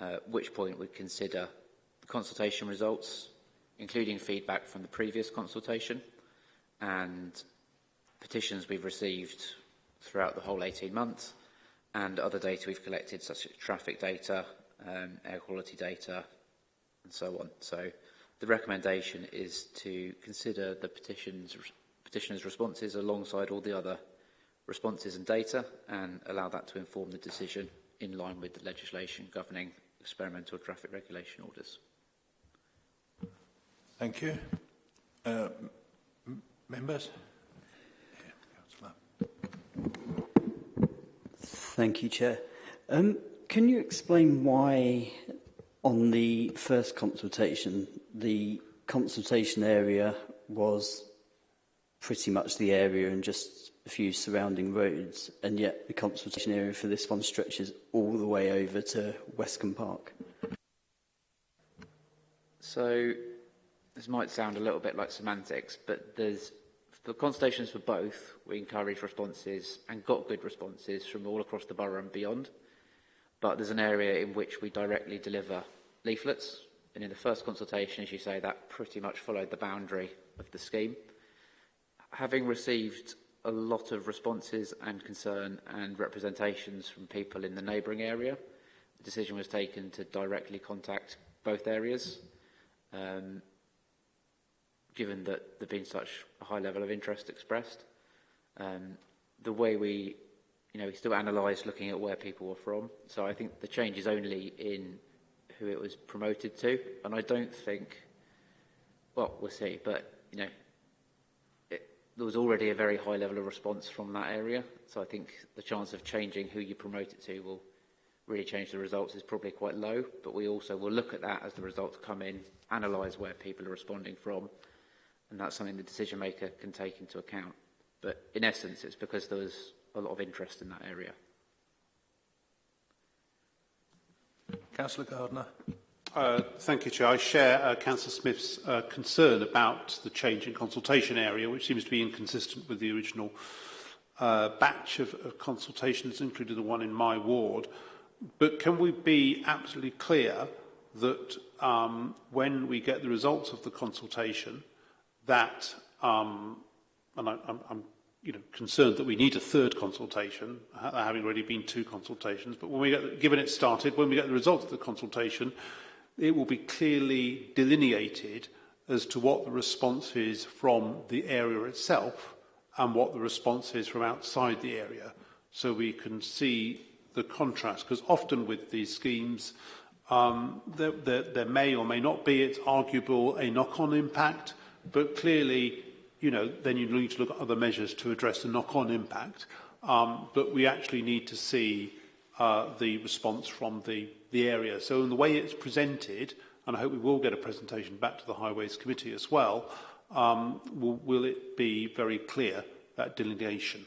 uh, which point we consider the consultation results, including feedback from the previous consultation and petitions we've received throughout the whole 18 months and other data we've collected, such as traffic data, um, air quality data, and so on. So the recommendation is to consider the petitions, petitioner's responses alongside all the other responses and data and allow that to inform the decision in line with the legislation governing experimental traffic regulation orders. Thank you. Uh, members? Thank you, Chair. Um, can you explain why on the first consultation, the consultation area was pretty much the area and just a few surrounding roads, and yet the consultation area for this one stretches all the way over to Westcombe Park? So this might sound a little bit like semantics, but there's the consultations for both, we encourage responses and got good responses from all across the borough and beyond. But there's an area in which we directly deliver leaflets. And in the first consultation, as you say, that pretty much followed the boundary of the scheme. Having received a lot of responses and concern and representations from people in the neighbouring area. The decision was taken to directly contact both areas. Um, given that there's been such a high level of interest expressed. Um, the way we, you know, we still analysed looking at where people were from. So I think the change is only in who it was promoted to. And I don't think, well, we'll see, but, you know, there was already a very high level of response from that area. So I think the chance of changing who you promote it to will really change the results is probably quite low. But we also will look at that as the results come in, analyse where people are responding from. And that's something the decision maker can take into account. But in essence, it's because there was a lot of interest in that area. Councillor Gardner. Uh, thank you, Chair. I share uh, Councillor Smith's uh, concern about the change in consultation area, which seems to be inconsistent with the original uh, batch of, of consultations, including the one in my ward. But can we be absolutely clear that um, when we get the results of the consultation, that, um, and I, I'm, I'm you know, concerned that we need a third consultation, having already been two consultations, but when we get, given it started, when we get the results of the consultation, it will be clearly delineated as to what the response is from the area itself and what the response is from outside the area so we can see the contrast because often with these schemes um, there, there, there may or may not be it's arguable a knock-on impact but clearly you know then you need to look at other measures to address the knock-on impact um, but we actually need to see uh, the response from the the area. So in the way it's presented, and I hope we will get a presentation back to the Highways Committee as well, um, will, will it be very clear, that delineation?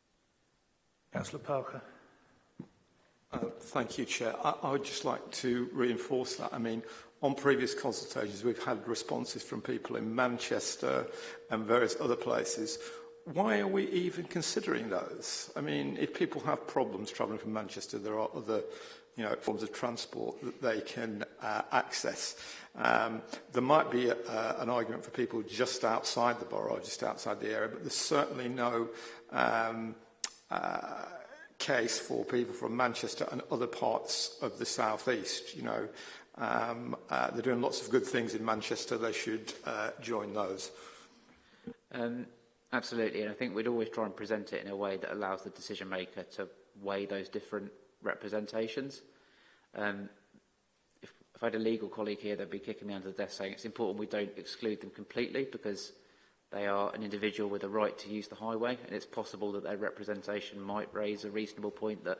Councillor Parker. Uh, thank you, Chair. I, I would just like to reinforce that. I mean, on previous consultations, we've had responses from people in Manchester and various other places. Why are we even considering those? I mean, if people have problems travelling from Manchester, there are other you know, forms of transport that they can uh, access. Um, there might be a, uh, an argument for people just outside the borough, just outside the area, but there's certainly no um, uh, case for people from Manchester and other parts of the South East. You know, um, uh, they're doing lots of good things in Manchester. They should uh, join those. Um, absolutely, and I think we'd always try and present it in a way that allows the decision maker to weigh those different representations. Um, if, if I had a legal colleague here, they'd be kicking me under the desk saying it's important we don't exclude them completely because They are an individual with a right to use the highway, and it's possible that their representation might raise a reasonable point that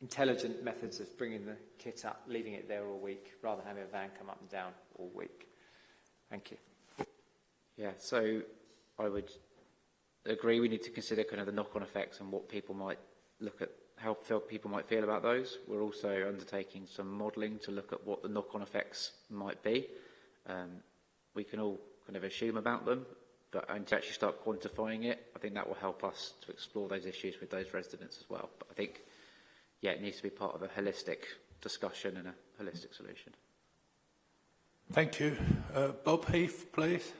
intelligent methods of bringing the kit up, leaving it there all week, rather than having a van come up and down all week. Thank you. Yeah, so I would agree we need to consider kind of the knock-on effects and what people might look at help how people might feel about those. We're also undertaking some modelling to look at what the knock-on effects might be. Um, we can all kind of assume about them, but and to actually start quantifying it, I think that will help us to explore those issues with those residents as well. But I think, yeah, it needs to be part of a holistic discussion and a holistic solution. Thank you. Uh, Bob Heath, please.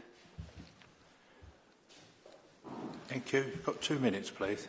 Thank you. You've got two minutes, please.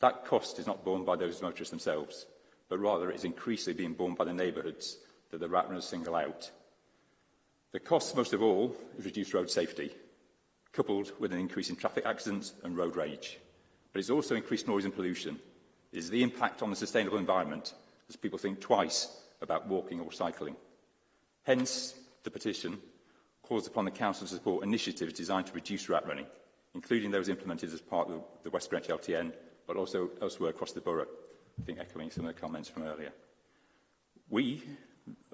That cost is not borne by those motorists themselves, but rather it is increasingly being borne by the neighbourhoods that the rat runners single out. The cost, most of all, is reduced road safety, coupled with an increase in traffic accidents and road rage. But it's also increased noise and pollution. It is the impact on the sustainable environment as people think twice about walking or cycling. Hence, the petition calls upon the Council to support initiatives designed to reduce rat running, including those implemented as part of the West Greenwich LTN, but also elsewhere across the borough, I think echoing some of the comments from earlier. We,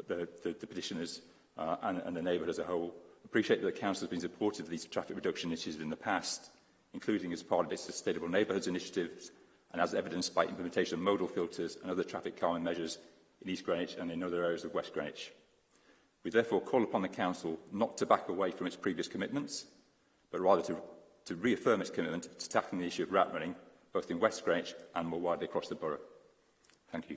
the, the, the petitioners, uh, and, and the neighbourhood as a whole. appreciate that the Council has been supportive of these traffic reduction initiatives in the past, including as part of its Sustainable Neighbourhoods initiatives, and as evidenced by implementation of modal filters and other traffic calming measures in East Greenwich and in other areas of West Greenwich. We therefore call upon the Council not to back away from its previous commitments, but rather to, to reaffirm its commitment to tackling the issue of rat running, both in West Greenwich and more widely across the borough. Thank you.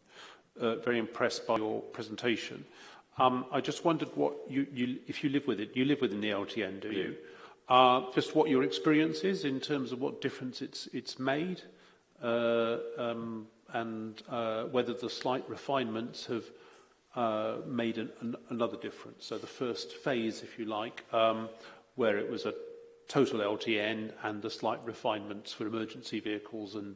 uh, very impressed by your presentation. Um, I just wondered what you, you, if you live with it, you live within the LTN, do you? Uh, just what your experience is in terms of what difference it's, it's made. Uh, um, and uh, whether the slight refinements have uh, made an, an, another difference. So the first phase, if you like, um, where it was a total LTN and the slight refinements for emergency vehicles and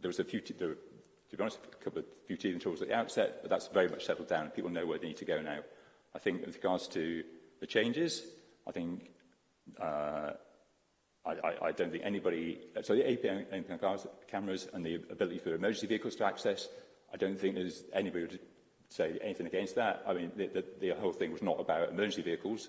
there was a few, there, were, to be honest, a couple of few teething troubles at the outset, but that's very much settled down. People know where they need to go now. I think with regards to the changes, I think uh, I, I, I don't think anybody, so the APM cameras and the ability for emergency vehicles to access, I don't think there's anybody would say anything against that. I mean, the, the, the whole thing was not about emergency vehicles,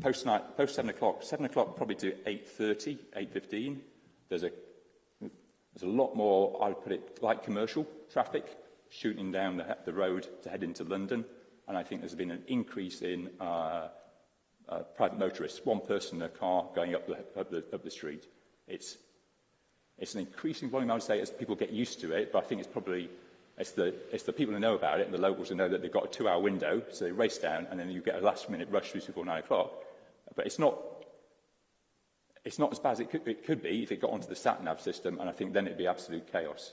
post, night, post 7 o'clock, 7 o'clock probably to 8.30, 8.15, there's a, there's a lot more, I would put it, like commercial traffic shooting down the, the road to head into London. And I think there's been an increase in uh, uh, private motorists, one person in a car going up the, up the, up the street. It's, it's an increasing volume, I would say, as people get used to it, but I think it's probably it's the, it's the people who know about it and the locals who know that they've got a two-hour window, so they race down and then you get a last-minute rush through before nine o'clock. But it's not, it's not as bad as it could, it could be if it got onto the sat-nav system, and I think then it'd be absolute chaos.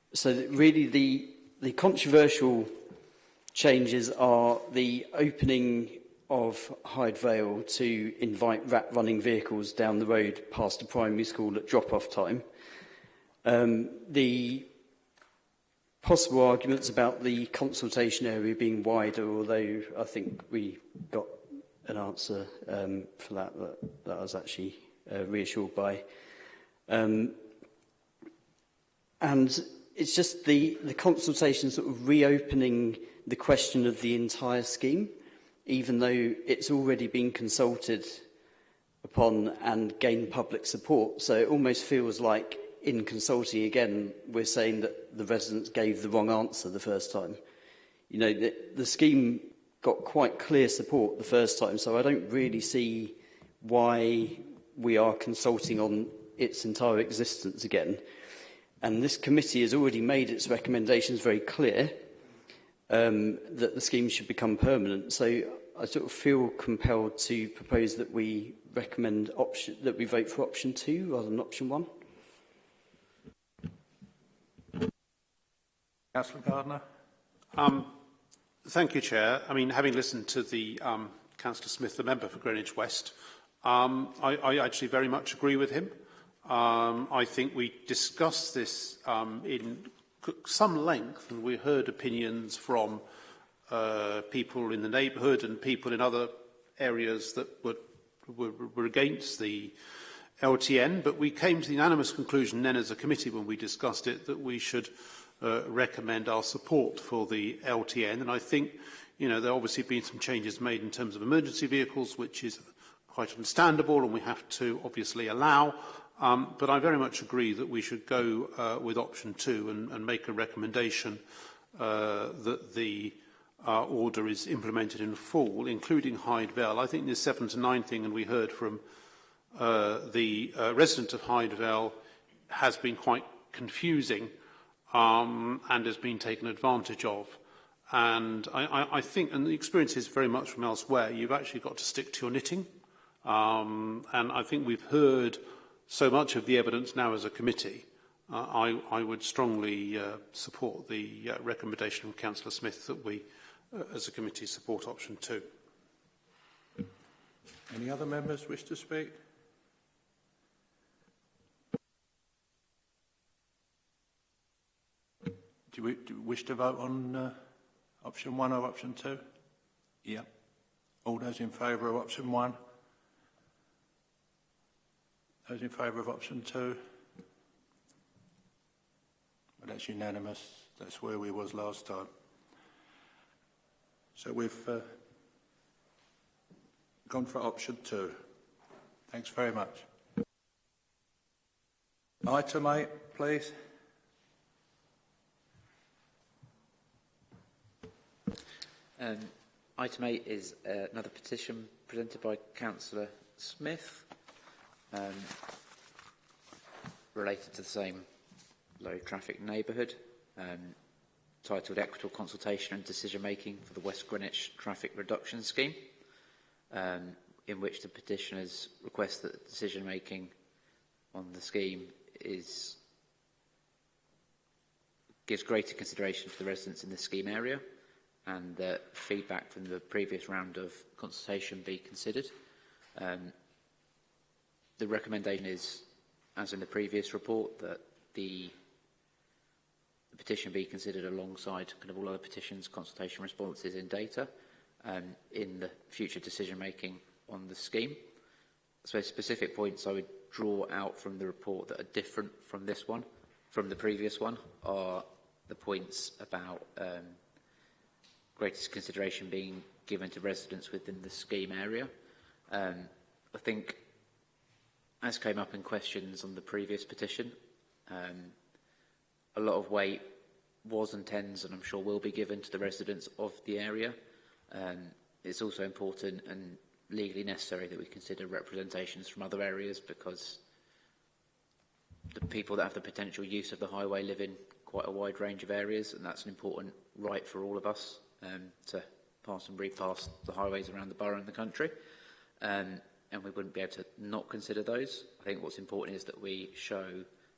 so really the, the controversial changes are the opening of Hyde Vale to invite rat running vehicles down the road past the primary school at drop-off time. Um, the possible arguments about the consultation area being wider, although I think we got an answer um, for that, that that I was actually uh, reassured by. Um, and it's just the, the consultation sort of reopening the question of the entire scheme, even though it's already been consulted upon and gained public support. So it almost feels like in consulting again, we're saying that the residents gave the wrong answer the first time. You know, the, the scheme got quite clear support the first time, so I don't really see why we are consulting on its entire existence again. And this committee has already made its recommendations very clear um, that the scheme should become permanent. So I sort of feel compelled to propose that we recommend option, that we vote for option two rather than option one. Councillor Gardner. Um, thank you, Chair. I mean, having listened to the um, Councillor Smith, the member for Greenwich West, um, I, I actually very much agree with him. Um, I think we discussed this um, in some length, and we heard opinions from uh, people in the neighbourhood and people in other areas that were, were, were against the LTN, but we came to the unanimous conclusion then as a committee when we discussed it that we should uh, uh, recommend our support for the LTN. And I think, you know, there obviously been some changes made in terms of emergency vehicles, which is quite understandable and we have to obviously allow. Um, but I very much agree that we should go uh, with option two and, and make a recommendation uh, that the uh, order is implemented in full, including Hyde Vale. I think the 7 to 9 thing, and we heard from uh, the uh, resident of Hyde Vale, has been quite confusing um, and has been taken advantage of. And I, I, I think, and the experience is very much from elsewhere, you've actually got to stick to your knitting. Um, and I think we've heard so much of the evidence now as a committee. Uh, I, I would strongly uh, support the uh, recommendation of Councillor Smith that we, uh, as a committee, support option two. Any other members wish to speak? Do we, do we wish to vote on uh, option one or option two? Yeah. All those in favour of option one? Those in favour of option two? Well, that's unanimous. That's where we was last time. So we've uh, gone for option two. Thanks very much. Item eight, please. Um, item 8 is uh, another petition presented by Councillor Smith um, related to the same low traffic neighbourhood um, titled Equitable Consultation and Decision Making for the West Greenwich Traffic Reduction Scheme um, in which the petitioners request that decision making on the scheme is gives greater consideration to the residents in the scheme area and the feedback from the previous round of consultation be considered. Um, the recommendation is, as in the previous report, that the, the petition be considered alongside kind of all other petitions, consultation responses and data um, in the future decision-making on the scheme. So specific points I would draw out from the report that are different from this one, from the previous one, are the points about um, greatest consideration being given to residents within the scheme area. Um, I think, as came up in questions on the previous petition, um, a lot of weight was and tends, and I'm sure will be given to the residents of the area. Um, it's also important and legally necessary that we consider representations from other areas because the people that have the potential use of the highway live in quite a wide range of areas and that's an important right for all of us. um, to pass and repass the highways around the borough and the country. Um, and we wouldn't be able to not consider those. I think what's important is that we show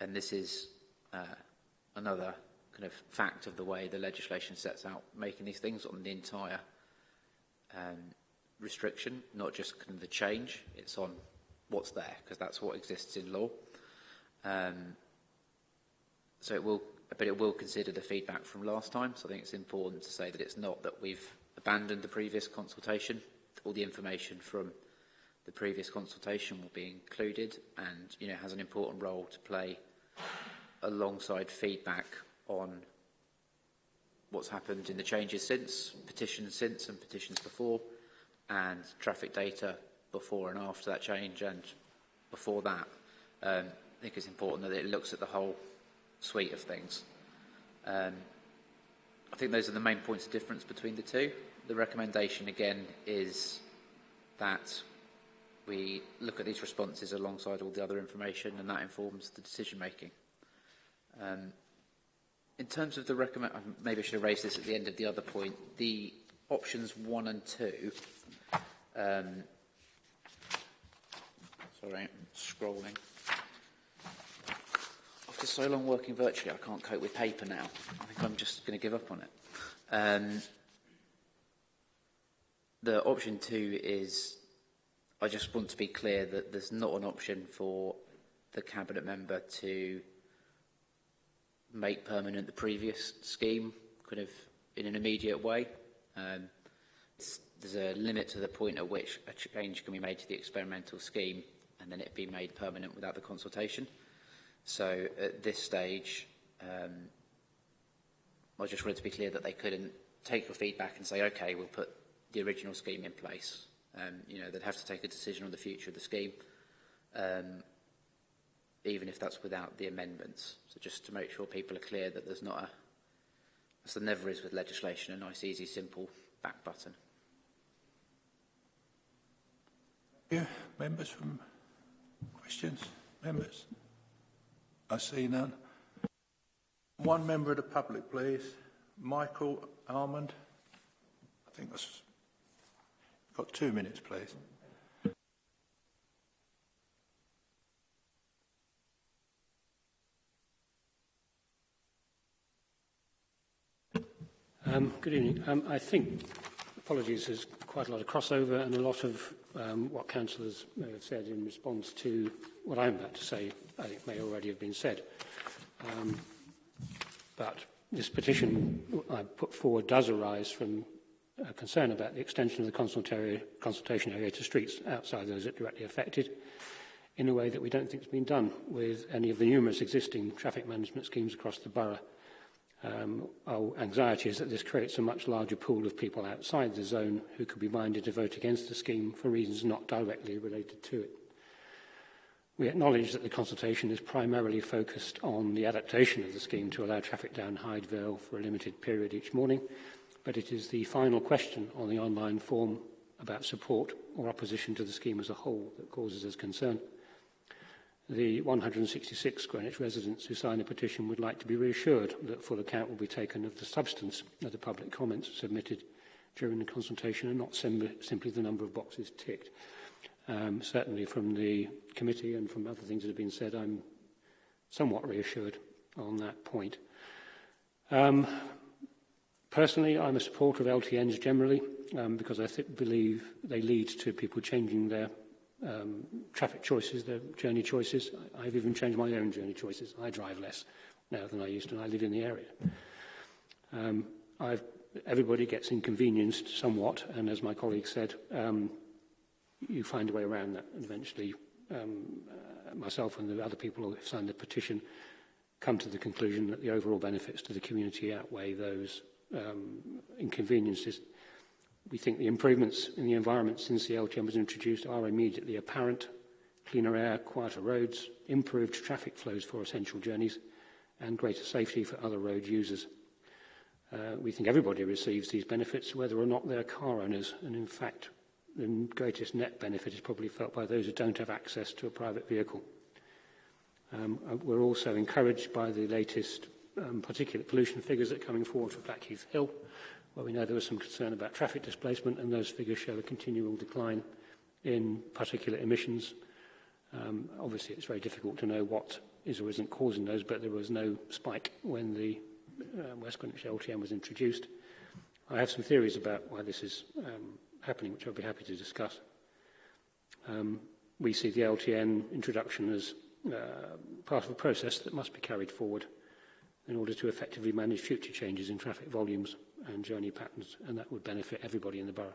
and this is uh, another kind of fact of the way the legislation sets out making these things on the entire um, restriction, not just kind of the change. It's on what's there because that's what exists in law. Um, so it will, but it will consider the feedback from last time. So I think it's important to say that it's not that we've abandoned the previous consultation. All the information from the previous consultation will be included and you know has an important role to play alongside feedback on what's happened in the changes since, petitions since and petitions before, and traffic data before and after that change and before that. Um, I think it's important that it looks at the whole suite of things. Um, I think those are the main points of difference between the two the recommendation again is that we look at these responses alongside all the other information and that informs the decision making. Um, in terms of the recommend, um, maybe I should have raised this at the end of the other point, the options one and two, um, sorry, I'm scrolling. After so long working virtually, I can't cope with paper now. I think I'm just going to give up on it. Um, The option two is, I just want to be clear that there's not an option for the cabinet member to make permanent the previous scheme, kind of in an immediate way. Um, there's a limit to the point at which a change can be made to the experimental scheme and then it be made permanent without the consultation. So at this stage, um, I just wanted to be clear that they couldn't take your feedback and say, okay, we'll put the original scheme in place. Um, you know, they'd have to take a decision on the future of the scheme, um, even if that's without the amendments. So just to make sure people are clear that there's not a, as there never is with legislation, a nice, easy, simple back button. Yeah, members from questions? Members? I see none. One member of the public, please. Michael Almond. I think that's got two minutes, please. Um, good evening. Um, I think, apologies, there's quite a lot of crossover and a lot of um, what councillors may have said in response to what I'm about to say, I think may already have been said. Um, but this petition I put forward does arise from uh, concern about the extension of the consult consultation area to streets outside those directly affected in a way that we don't think has been done with any of the numerous existing traffic management schemes across the borough. Um, our anxiety is that this creates a much larger pool of people outside the zone who could be minded to vote against the scheme for reasons not directly related to it. We acknowledge that the consultation is primarily focused on the adaptation of the scheme to allow traffic down Hydeville for a limited period each morning, but it is the final question on the online form about support or opposition to the scheme as a whole that causes us concern. The 166 Greenwich residents who signed the petition would like to be reassured that full account will be taken of the substance of the public comments submitted during the consultation and not sim simply the number of boxes ticked. Um, certainly from the committee and from other things that have been said, I'm somewhat reassured on that point. Um, Personally, I'm a supporter of LTNs generally um, because I th believe they lead to people changing their um, traffic choices, their journey choices. I've even changed my own journey choices. I drive less now than I used to, and I live in the area. Um, I've, everybody gets inconvenienced somewhat, and as my colleague said, um, you find a way around that, and eventually um, uh, myself and the other people who have signed the petition come to the conclusion that the overall benefits to the community outweigh those um, inconveniences. We think the improvements in the environment since the LTM was introduced are immediately apparent. Cleaner air, quieter roads, improved traffic flows for essential journeys, and greater safety for other road users. Uh, we think everybody receives these benefits, whether or not they're car owners. And in fact, the greatest net benefit is probably felt by those who don't have access to a private vehicle. Um, uh, we're also encouraged by the latest um, particulate pollution figures that are coming forward for Blackheath Hill, where we know there was some concern about traffic displacement, and those figures show a continual decline in particulate emissions. Um, obviously, it's very difficult to know what is or isn't causing those, but there was no spike when the uh, West Greenwich LTM was introduced. I have some theories about why this is um, happening, which I'll be happy to discuss. Um, we see the LTN introduction as uh, part of a process that must be carried forward in order to effectively manage future changes in traffic volumes and journey patterns, and that would benefit everybody in the borough.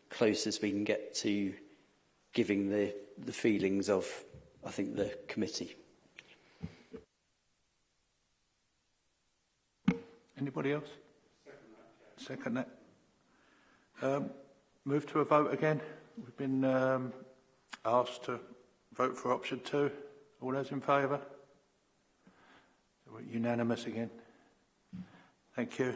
closest we can get to giving the, the feelings of, I think, the committee. Anybody else? Second that. Um, move to a vote again. We've been um, asked to vote for option two. All those in favour? Unanimous again. Thank you.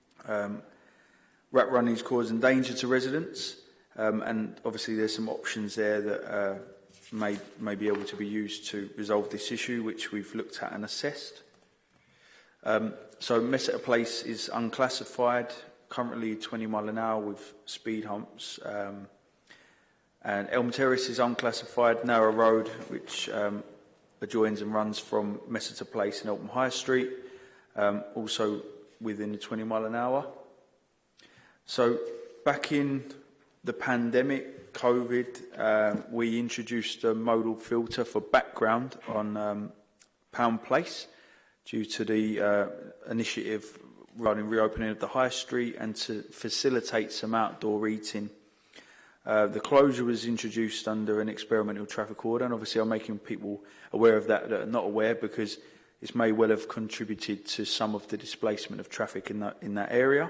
Um, rat running is causing danger to residents, um, and obviously there's some options there that uh, may, may be able to be used to resolve this issue, which we've looked at and assessed. Um, so Messeter Place is unclassified, currently 20 mile an hour with speed humps. Um, and Elm Terrace is unclassified, narrow road, which um, adjoins and runs from Messeter Place and Eltham High Street, um, also within the 20 mile an hour. So back in the pandemic, COVID, uh, we introduced a modal filter for background on um, Pound Place due to the uh, initiative regarding reopening of the High Street and to facilitate some outdoor eating. Uh, the closure was introduced under an experimental traffic order, and obviously I'm making people aware of that that are not aware because this may well have contributed to some of the displacement of traffic in that, in that area.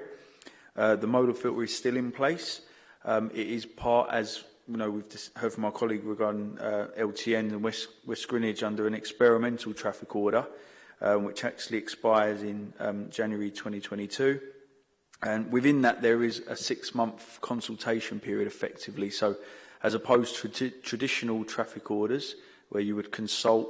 Uh, the modal filter is still in place, um, it is part, as you know, we've heard from our colleague regarding uh, LTN and West, West Greenwich under an experimental traffic order, um, which actually expires in um, January 2022. And within that, there is a six-month consultation period effectively. So as opposed to traditional traffic orders, where you would consult,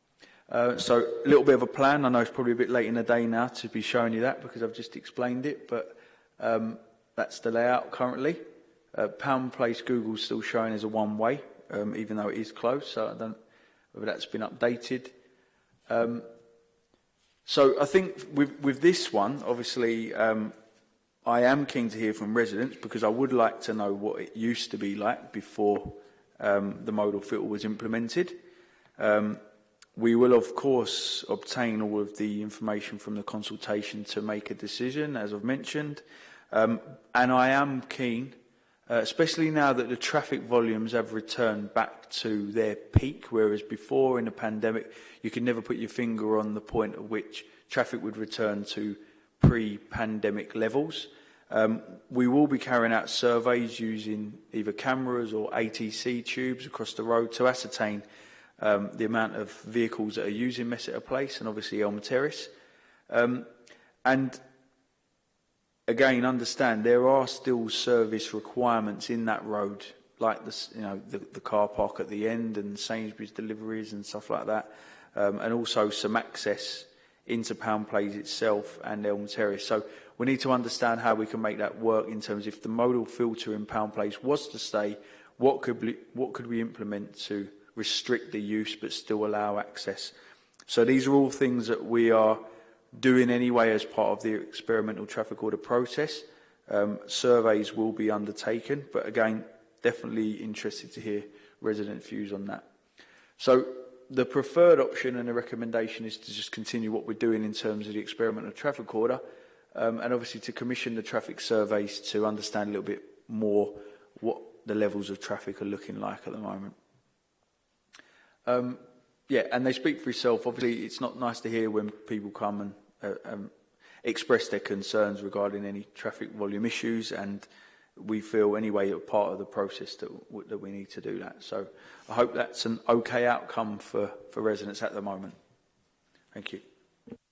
Uh, so a little bit of a plan. I know it's probably a bit late in the day now to be showing you that because I've just explained it, but um, that's the layout currently. Uh, Pound Place Google's still showing as a one-way, um, even though it is closed, so I don't whether that's been updated. Um, so I think with, with this one, obviously, um, I am keen to hear from residents because I would like to know what it used to be like before um, the modal filter was implemented. Um, we will, of course, obtain all of the information from the consultation to make a decision, as I've mentioned. Um, and I am keen uh, especially now that the traffic volumes have returned back to their peak, whereas before in the pandemic, you could never put your finger on the point at which traffic would return to pre-pandemic levels. Um, we will be carrying out surveys using either cameras or ATC tubes across the road to ascertain um, the amount of vehicles that are using Messeter Place and obviously Elm Terrace. Um, and again, understand there are still service requirements in that road, like the, you know, the, the car park at the end and Sainsbury's deliveries and stuff like that, um, and also some access into Pound Plays itself and Elm Terrace. So we need to understand how we can make that work in terms of if the modal filter in Pound Place was to stay, what could we, what could we implement to restrict the use but still allow access? So these are all things that we are do in any way as part of the experimental traffic order process. Um, surveys will be undertaken, but again, definitely interested to hear resident views on that. So the preferred option and the recommendation is to just continue what we're doing in terms of the experimental traffic order um, and obviously to commission the traffic surveys to understand a little bit more what the levels of traffic are looking like at the moment. Um, yeah, and they speak for itself. Obviously, it's not nice to hear when people come and uh, um, express their concerns regarding any traffic volume issues, and we feel anyway a part of the process that, that we need to do that. So I hope that's an okay outcome for, for residents at the moment. Thank you.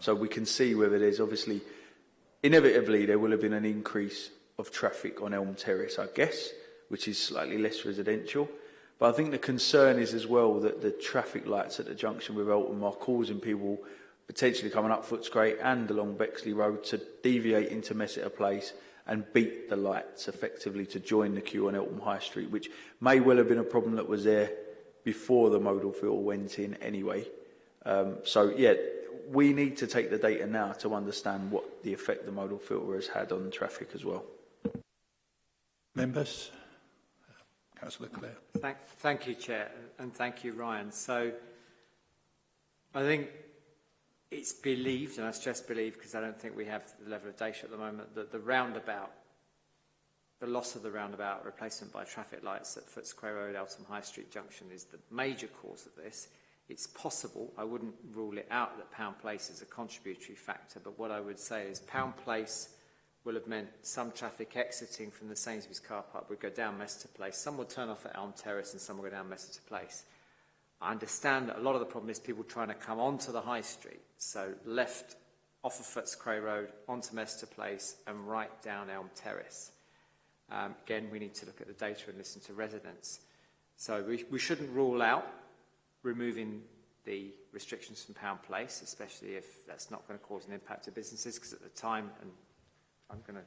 So we can see whether there's obviously, inevitably, there will have been an increase of traffic on Elm Terrace, I guess, which is slightly less residential. But I think the concern is as well that the traffic lights at the junction with Eltham are causing people potentially coming up Footscray and along Bexley Road to deviate into Messeter Place and beat the lights effectively to join the queue on Eltham High Street, which may well have been a problem that was there before the modal filter went in anyway. Um, so yeah, we need to take the data now to understand what the effect the modal filter has had on traffic as well. Members? Councillor Clare. Thank, thank you, Chair, and thank you, Ryan. So I think it's believed, and I stress believed because I don't think we have the level of data at the moment, that the roundabout, the loss of the roundabout replacement by traffic lights at Footscray Road, Eltham High Street Junction is the major cause of this. It's possible, I wouldn't rule it out that Pound Place is a contributory factor, but what I would say is Pound Place will have meant some traffic exiting from the Sainsbury's car park would go down Mester Place. Some would turn off at Elm Terrace and some would go down Mester Place. I understand that a lot of the problem is people trying to come onto the high street so left off of Footscray Road, onto Mester Place and right down Elm Terrace. Um, again, we need to look at the data and listen to residents. So we, we shouldn't rule out removing the restrictions from Pound Place, especially if that's not going to cause an impact to businesses, because at the time, and I'm going to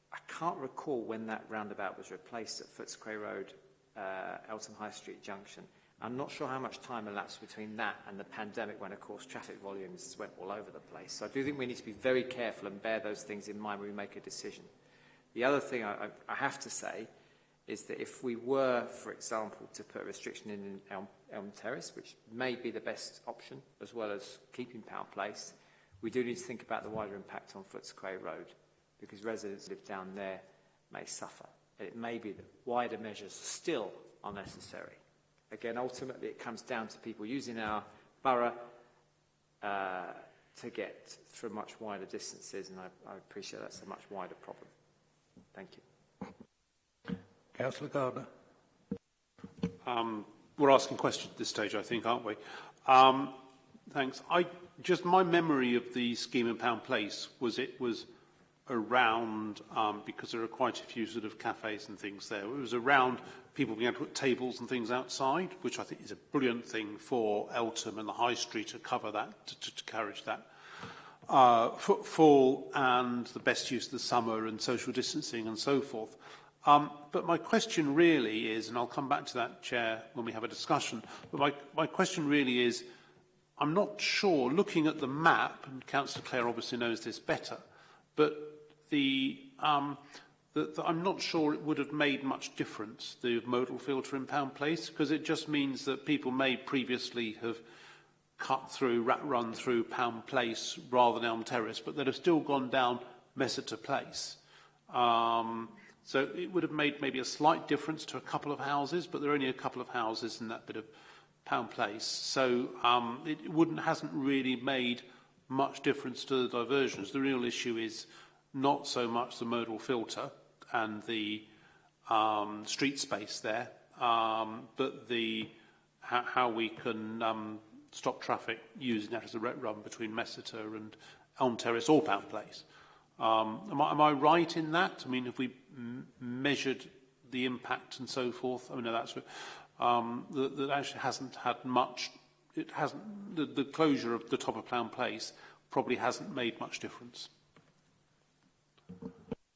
I can't recall when that roundabout was replaced at Footscray Road, Elton uh, Eltham High Street Junction. I'm not sure how much time elapsed between that and the pandemic when, of course, traffic volumes went all over the place. So I do think we need to be very careful and bear those things in mind when we make a decision. The other thing I, I have to say is that if we were, for example, to put a restriction in on Elm Terrace, which may be the best option, as well as keeping Power Place, we do need to think about the wider impact on Footscray Road, because residents who live down there may suffer. And it may be that wider measures still are necessary. Again, ultimately, it comes down to people using our borough uh, to get through much wider distances, and I, I appreciate that's a much wider problem. Thank you. Councillor Gardner. Um, we're asking questions at this stage, I think, aren't we? Um, thanks. I just my memory of the scheme in Pound Place was it was around um, because there are quite a few sort of cafes and things there. It was around people being able to put tables and things outside, which I think is a brilliant thing for Eltham and the High Street to cover that, to, to, to encourage that. Uh, footfall and the best use of the summer and social distancing and so forth. Um, but my question really is, and I'll come back to that, Chair, when we have a discussion, but my, my question really is, I'm not sure, looking at the map, and Councillor Clare obviously knows this better, but the, um, the, the, I'm not sure it would have made much difference, the modal filter in Pound Place, because it just means that people may previously have cut through, rat run through Pound Place rather than Elm Terrace, but they'd have still gone down Messeter Place. Um, So it would have made maybe a slight difference to a couple of houses, but there are only a couple of houses in that bit of Pound Place. So um, it wouldn't, hasn't really made much difference to the diversions. The real issue is not so much the modal filter and the um, street space there, um, but the how, how we can um, stop traffic using that as a ret run between Messeter and Elm Terrace or Pound Place. Um, am, I, am I right in that? I mean, if we measured the impact and so forth. I mean, that's um, that, that actually hasn't had much. It hasn't the, the closure of the top of Plown Place probably hasn't made much difference.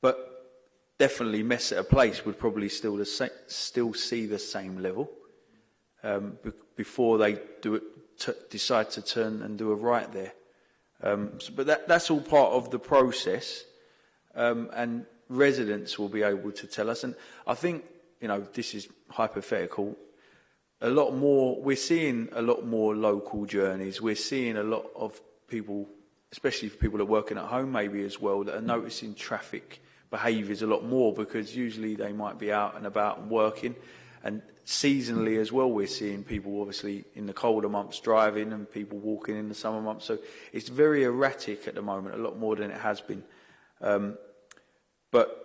but definitely Mess at a Place would probably still, the still see the same level um, before they do it, decide to turn and do a right there. Um, so, but that, that's all part of the process um, and residents will be able to tell us. And I think, you know, this is hypothetical, a lot more, we're seeing a lot more local journeys. We're seeing a lot of people, especially for people that are working at home maybe as well, that are noticing traffic behaviours a lot more because usually they might be out and about and working. And seasonally as well, we're seeing people obviously in the colder months driving and people walking in the summer months. So it's very erratic at the moment, a lot more than it has been. Um, but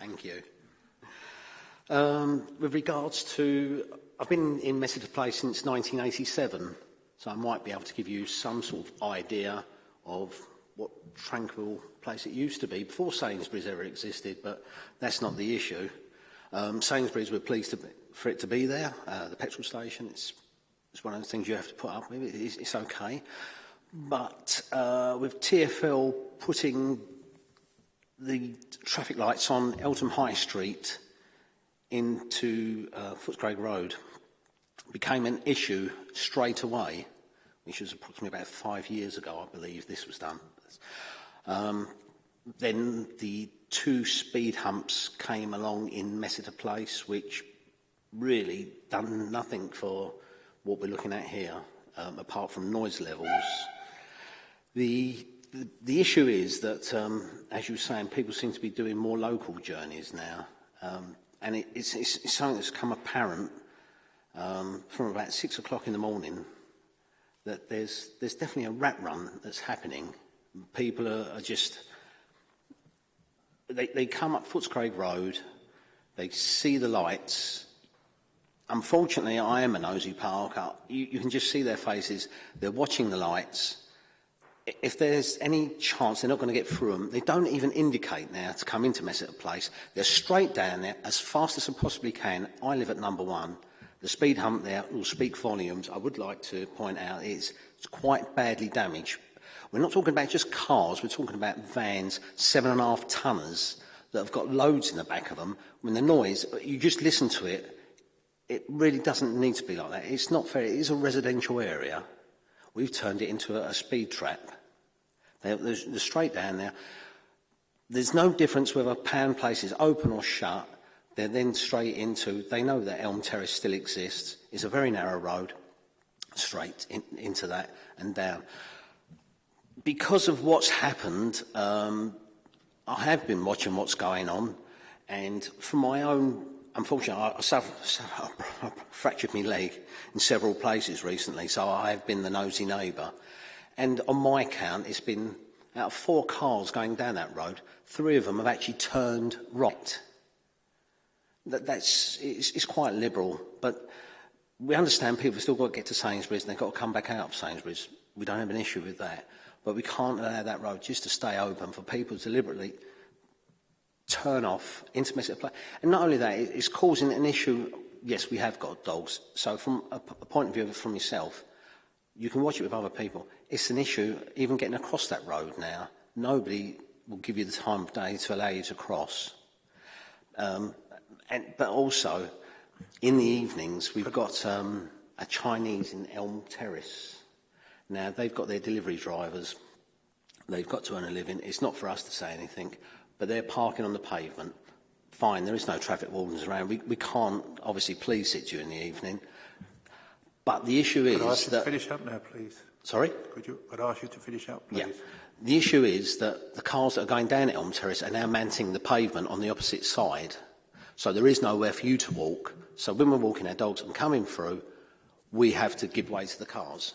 Thank you. Um, with regards to, I've been in Message Place since 1987, so I might be able to give you some sort of idea of what tranquil place it used to be before Sainsbury's ever existed, but that's not the issue. Um, Sainsbury's were pleased be, for it to be there. Uh, the petrol station, it's, it's one of the things you have to put up with. it's, it's okay. But uh, with TFL putting the traffic lights on Eltham High Street into uh, Footscray Road became an issue straight away, which was approximately about five years ago, I believe this was done. Um, then the two speed humps came along in Messeter Place, which really done nothing for what we're looking at here, um, apart from noise levels. The the, issue is that, um, as you were saying, people seem to be doing more local journeys now. Um, and it, it's, it's, it's something that's come apparent um, from about six o'clock in the morning that there's, there's definitely a rat run that's happening. People are, are just, they, they come up Footscray Road, they see the lights. Unfortunately, I am a nosy parker. You, you can just see their faces. They're watching the lights if there's any chance they're not going to get through them, they don't even indicate now to come into Messeter Place. They're straight down there as fast as they possibly can. I live at number one. The speed hump there will speak volumes. I would like to point out it's, it's quite badly damaged. We're not talking about just cars, we're talking about vans, seven and a half tonners that have got loads in the back of them. When the noise, you just listen to it, it really doesn't need to be like that. It's not fair. It is a residential area. We've turned it into a, a speed trap. There's the straight down there. There's no difference whether a Pan Place is open or shut. They're then straight into, they know that Elm Terrace still exists. It's a very narrow road, straight in, into that and down. Because of what's happened, um, I have been watching what's going on. And for my own, unfortunately, I, I, suffered, I fractured my leg in several places recently, so I have been the nosy neighbour. And on my count, it's been out of four cars going down that road, three of them have actually turned right. That, that's it's, it's quite liberal, but we understand people have still got to get to Sainsbury's and they've got to come back out of Sainsbury's. We don't have an issue with that, but we can't allow that road just to stay open for people to deliberately turn off intermittent play. And not only that, it's causing an issue. Yes, we have got dogs. So from a point of view from yourself, you can watch it with other people. It's an issue, even getting across that road now. Nobody will give you the time of day to allow you to cross. Um, and, but also, in the evenings, we've got um, a Chinese in Elm Terrace. Now, they've got their delivery drivers. They've got to earn a living. It's not for us to say anything, but they're parking on the pavement. Fine, there is no traffic wardens around. We, we can't obviously police it during the evening, But the issue is Could I ask you that. To finish up now, please. Sorry? Could, you, I'd ask you to finish up, please? Yeah. The issue is that the cars that are going down at Elm Terrace are now mounting the pavement on the opposite side. So there is nowhere for you to walk. So when we're walking our dogs and coming through, we have to give way to the cars.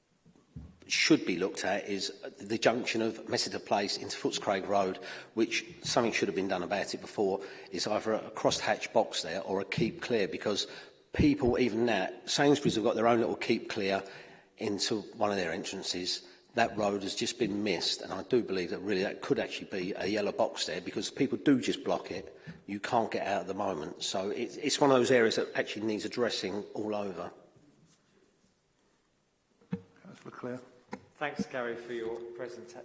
should be looked at is the junction of Messiter Place into Footscraig Road, which something should have been done about it before, is either a crossed hatch box there or a keep clear, because people even now, Sainsbury's have got their own little keep clear into one of their entrances. That road has just been missed, and I do believe that really that could actually be a yellow box there because people do just block it. You can't get out at the moment. So it, it's one of those areas that actually needs addressing all over. Councillor Clare. Thanks, Gary, for your presenta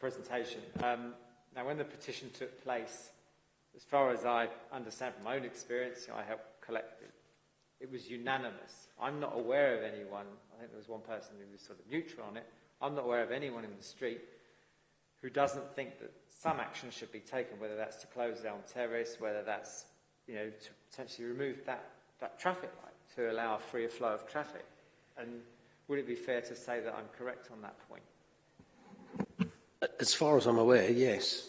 presentation. Um, now, when the petition took place, as far as I understand from my own experience, I helped collect it, it was unanimous. I'm not aware of anyone I think there was one person who was sort of neutral on it. I'm not aware of anyone in the street who doesn't think that some action should be taken, whether that's to close down terrace, whether that's you know to potentially remove that that traffic light to allow a freer flow of traffic. And would it be fair to say that I'm correct on that point? As far as I'm aware, yes.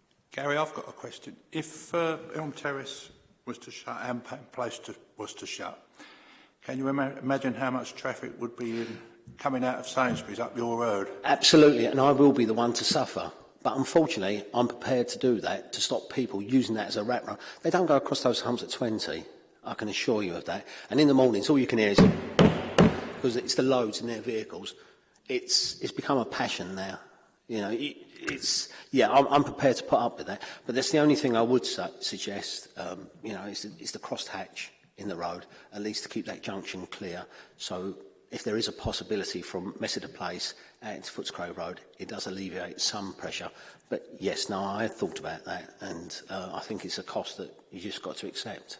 Gary, I've got a question. If uh, Elm Terrace was to shut and Place to, was to shut, can you ima imagine how much traffic would be in, coming out of Sainsbury's up your road? Absolutely, and I will be the one to suffer. But unfortunately, I'm prepared to do that to stop people using that as a rat run. They don't go across those humps at 20. I can assure you of that. And in the mornings, all you can hear is because it's the loads in their vehicles. It's it's become a passion now. You know, it's yeah. I'm, I'm prepared to put up with that. But that's the only thing I would su suggest. Um, you know, is, is the hatch in the road at least to keep that junction clear so if there is a possibility from Messenger Place uh, into Footscray Road, it does alleviate some pressure. But yes, no, I have thought about that, and uh, I think it's a cost that you just got to accept.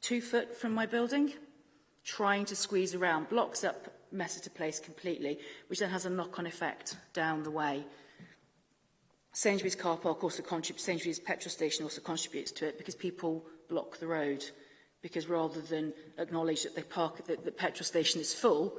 two foot from my building, trying to squeeze around, blocks up mess it to place completely, which then has a knock-on effect down the way. Sainsbury's car park also contributes, Sainsbury's petrol station also contributes to it because people block the road. Because rather than acknowledge that they park, that the petrol station is full,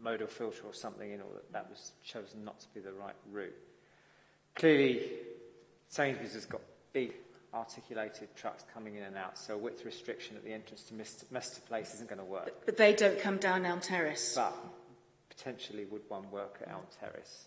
modal filter or something in, or that, that was chosen not to be the right route. Clearly, Sainsbury's has got big articulated trucks coming in and out, so a width restriction at the entrance to Mester Place isn't going to work. But they don't come down Elm Terrace. But potentially would one work at Elm Terrace?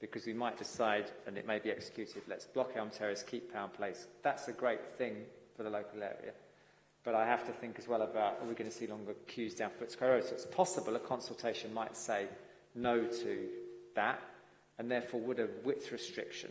because we might decide, and it may be executed, let's block Elm Terrace, keep Pound Place. That's a great thing for the local area. But I have to think as well about, are we going to see longer queues down Foote Road? So it's possible a consultation might say no to that, and therefore would a width restriction,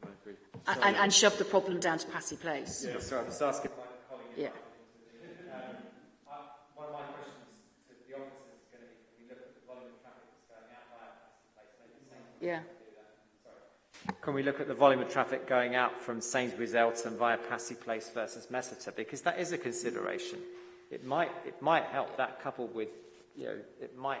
Can I, can I and, and shove the problem down to Passy Place. Yeah, so I'm just asking... Yeah. Yeah can we look at the volume of traffic going out from Sainsbury's Elton via Passy Place versus Messeter? Because that is a consideration. It might, it might help that coupled with, you know, it might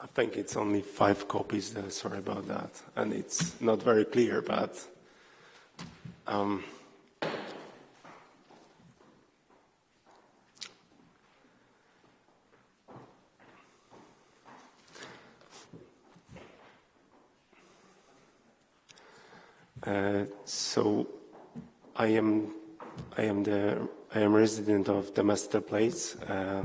I think it's only five copies there, sorry about that. And it's not very clear, but um, Uh, so I am, I am the, I am resident of the Master Place. Uh,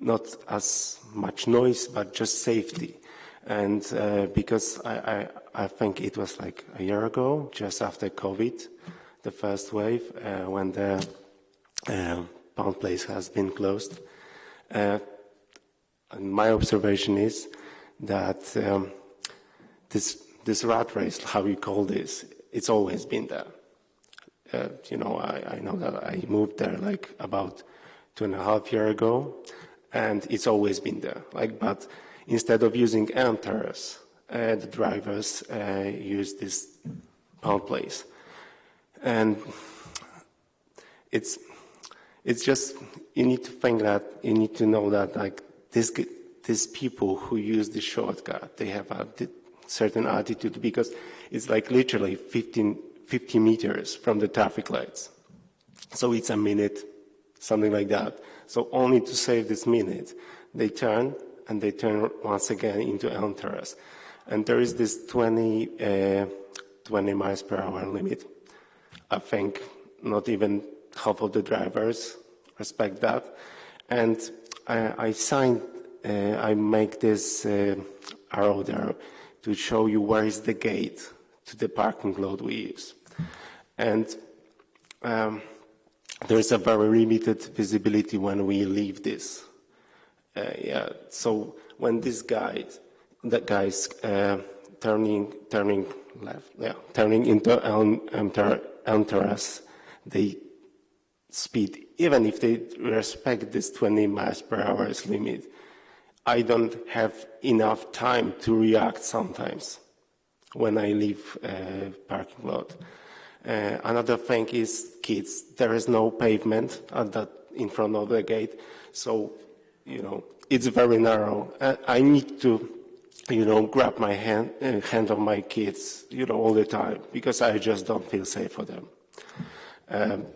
not as much noise, but just safety. And uh, because I, I, I, think it was like a year ago, just after COVID, the first wave, uh, when the uh, pound place has been closed. Uh, my observation is that um, this, this rat race, how you call this, it's always been there. Uh, you know, I, I know that I moved there like about two and a half year ago and it's always been there. Like, but instead of using enters, uh, the drivers uh, use this pound place, and it's it's just you need to think that you need to know that like this these people who use the shortcut they have a certain attitude because it's like literally 15 50 meters from the traffic lights so it's a minute something like that so only to save this minute, they turn and they turn once again into enters. And there is this 20, uh, 20 miles per hour limit. I think not even half of the drivers respect that. And I, I signed, uh, I make this uh, arrow there to show you where is the gate to the parking lot we use. And um, there is a very limited visibility when we leave this. Uh, yeah, so when this guy, that guy's uh, turning, turning left, yeah, turning into Elm, Elm, Terrace, they speed, even if they respect this 20 miles per hour limit, I don't have enough time to react sometimes when I leave a uh, parking lot. Uh, another thing is kids. There is no pavement at that in front of the gate, so you know it's very narrow. I, uh, I need to, you know, grab my hand uh, hand of my kids, you know, all the time because I just don't feel safe for them. Um,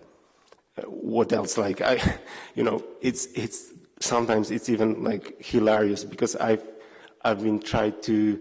what else? Like I, you know, it's it's sometimes it's even like hilarious because I've I've been trying to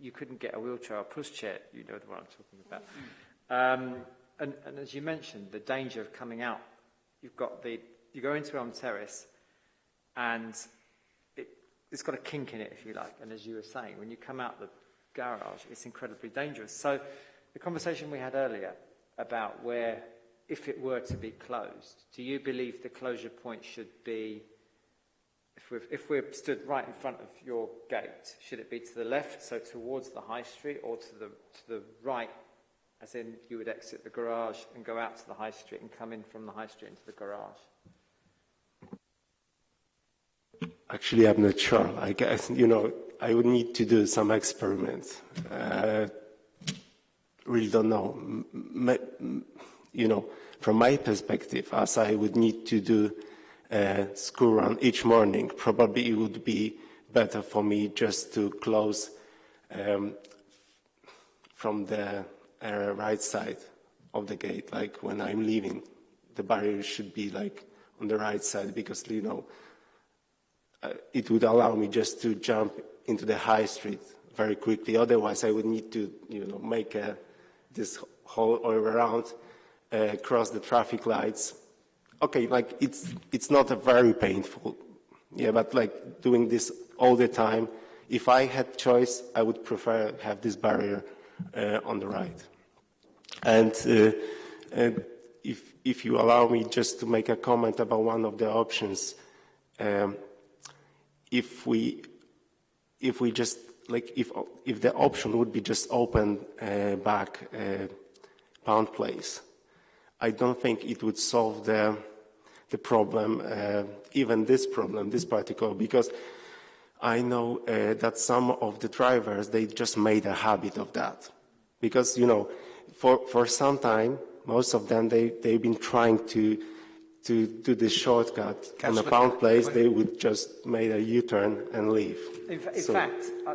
you couldn't get a wheelchair or pushchair. You know the one I'm talking about. Um, and, and as you mentioned, the danger of coming out, you've got the, you go into Elm Terrace, and it, it's got a kink in it, if you like. And as you were saying, when you come out the garage, it's incredibly dangerous. So the conversation we had earlier about where, if it were to be closed, do you believe the closure point should be, if we have if we're stood right in front of your gate, should it be to the left, so towards the high street, or to the, to the right, as in you would exit the garage and go out to the high street and come in from the high street into the garage? Actually, I'm not sure. I guess, you know, I would need to do some experiments. Uh, really don't know. My, you know, from my perspective, as I would need to do a uh, school run each morning, probably it would be better for me just to close um, from the uh, right side of the gate, like when I'm leaving. The barrier should be like on the right side because, you know, uh, it would allow me just to jump into the high street very quickly. Otherwise, I would need to, you know, make uh, this whole all around, uh, cross the traffic lights. Okay, like it's it's not a very painful, yeah. But like doing this all the time, if I had choice, I would prefer have this barrier uh, on the right. And, uh, and if if you allow me just to make a comment about one of the options, um, if we if we just like if if the option would be just open uh, back uh, pound place, I don't think it would solve the the problem, uh, even this problem, this particular, because I know uh, that some of the drivers they just made a habit of that, because you know, for for some time, most of them they they've been trying to to, to this shortcut Councilor, on pound place, they would just made a U-turn and leave. In, fa in so. fact, uh,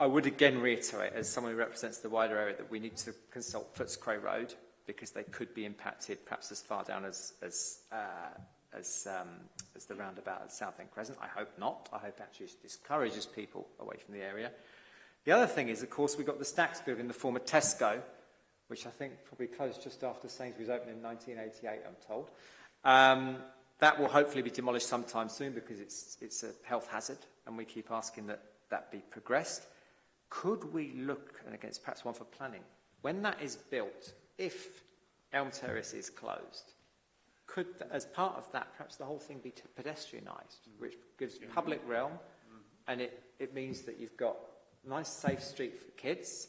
I would again reiterate, as someone who represents the wider area, that we need to consult Footscray Road because they could be impacted perhaps as far down as, as uh, as, um, as, the roundabout at South End Crescent. I hope not. I hope actually it discourages people away from the area. The other thing is, of course, we got the Stacks building in the former Tesco, which I think probably closed just after Sainsbury's opened in 1988, I'm told. Um, that will hopefully be demolished sometime soon because it's, it's a health hazard, and we keep asking that that be progressed. Could we look, and again, it's perhaps one for planning, when that is built, if Elm Terrace is closed, could, as part of that, perhaps the whole thing be pedestrianised, which gives mm-hmm. public realm, mm-hmm. and it, it means that you've got a nice safe street for kids,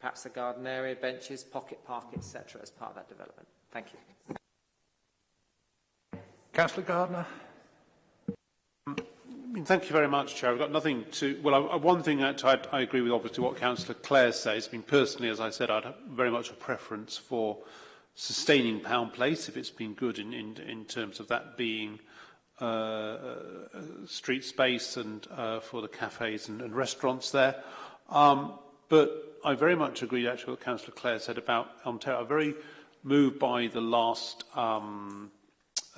perhaps a garden area, benches, pocket park, etc. as part of that development. Thank you. Councillor Gardner. Thank you very much, Chair. I've got nothing to... Well, I, one thing that I, I agree with, obviously, what Councillor Clare says. I mean, personally, as I said, I'd have very much a preference for sustaining Pound Place if it's been good in, in, in terms of that being uh, Uh, uh, street space and uh, for the cafes and, and restaurants there. Um, but I very much agree actually with what Councillor Clare said about Ontario. I'm very moved by the last um,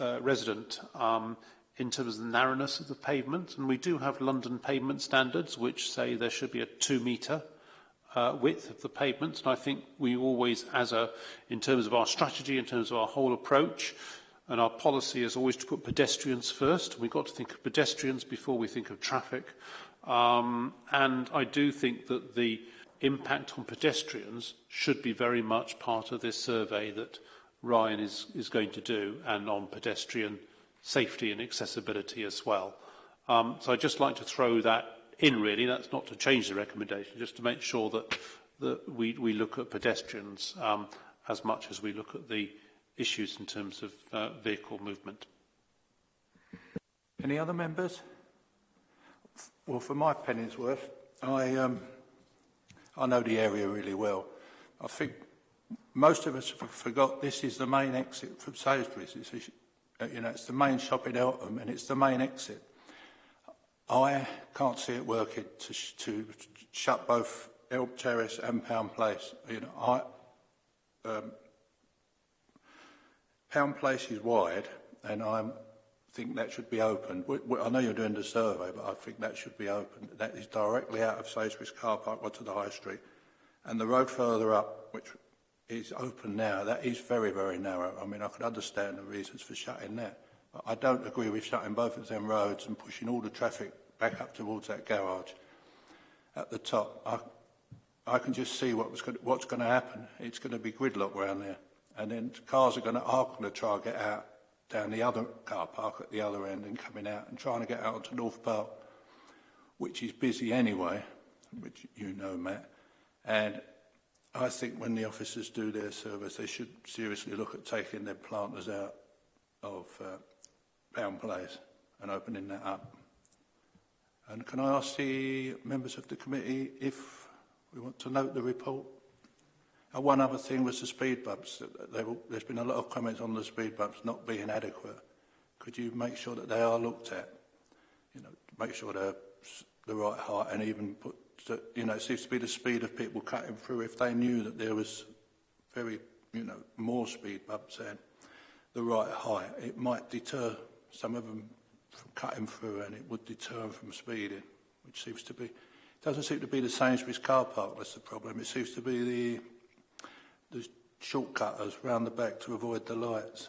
uh, resident um, in terms of the narrowness of the pavement. And we do have London pavement standards which say there should be a two metre uh, width of the pavement. And I think we always, as a, in terms of our strategy, in terms of our whole approach, And our policy is always to put pedestrians first. We've got to think of pedestrians before we think of traffic. Um, and I do think that the impact on pedestrians should be very much part of this survey that Ryan is, is going to do and on pedestrian safety and accessibility as well. Um, so I'd just like to throw that in really, that's not to change the recommendation, just to make sure that, that we, we look at pedestrians um, as much as we look at the issues in terms of uh, vehicle movement. Any other members? Well, for my penny's worth, I, um, I know the area really well. I think most of us have forgot this is the main exit from Sainsbury's. It's, uh, you know, it's the main shop in Eltham and it's the main exit. I can't see it working to, sh to shut both Elm Terrace and Pound Place. You know, I, um, Pound Place is wide, and I think that should be opened. We, we, I know you're doing the survey, but I think that should be opened. That is directly out of Sainsbury's car park onto the high street. And the road further up, which is open now, that is very, very narrow. I mean, I could understand the reasons for shutting that. But I don't agree with shutting both of them roads and pushing all the traffic back up towards that garage at the top. I, I can just see what was going, what's going to happen. It's going to be gridlock round there and then cars are going to are going to try and get out down the other car park at the other end and coming out and trying to get out onto North Park, which is busy anyway, which you know, Matt. And I think when the officers do their service, they should seriously look at taking their planters out of uh, Pound Place and opening that up. And can I ask the members of the committee if we want to note the report? And one other thing was the speed bumps. There's been a lot of comments on the speed bumps not being adequate. Could you make sure that they are looked at? You know, make sure they're the right height and even put, to, you know, it seems to be the speed of people cutting through if they knew that there was very, you know, more speed bumps and the right height. It might deter some of them from cutting through and it would deter them from speeding, which seems to be, doesn't seem to be the Sainsbury's car park that's the problem. It seems to be the the shortcutters round the back to avoid the lights.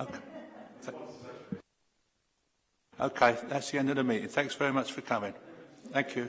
Okay. okay, that's the end of the meeting. Thanks very much for coming. Thank you.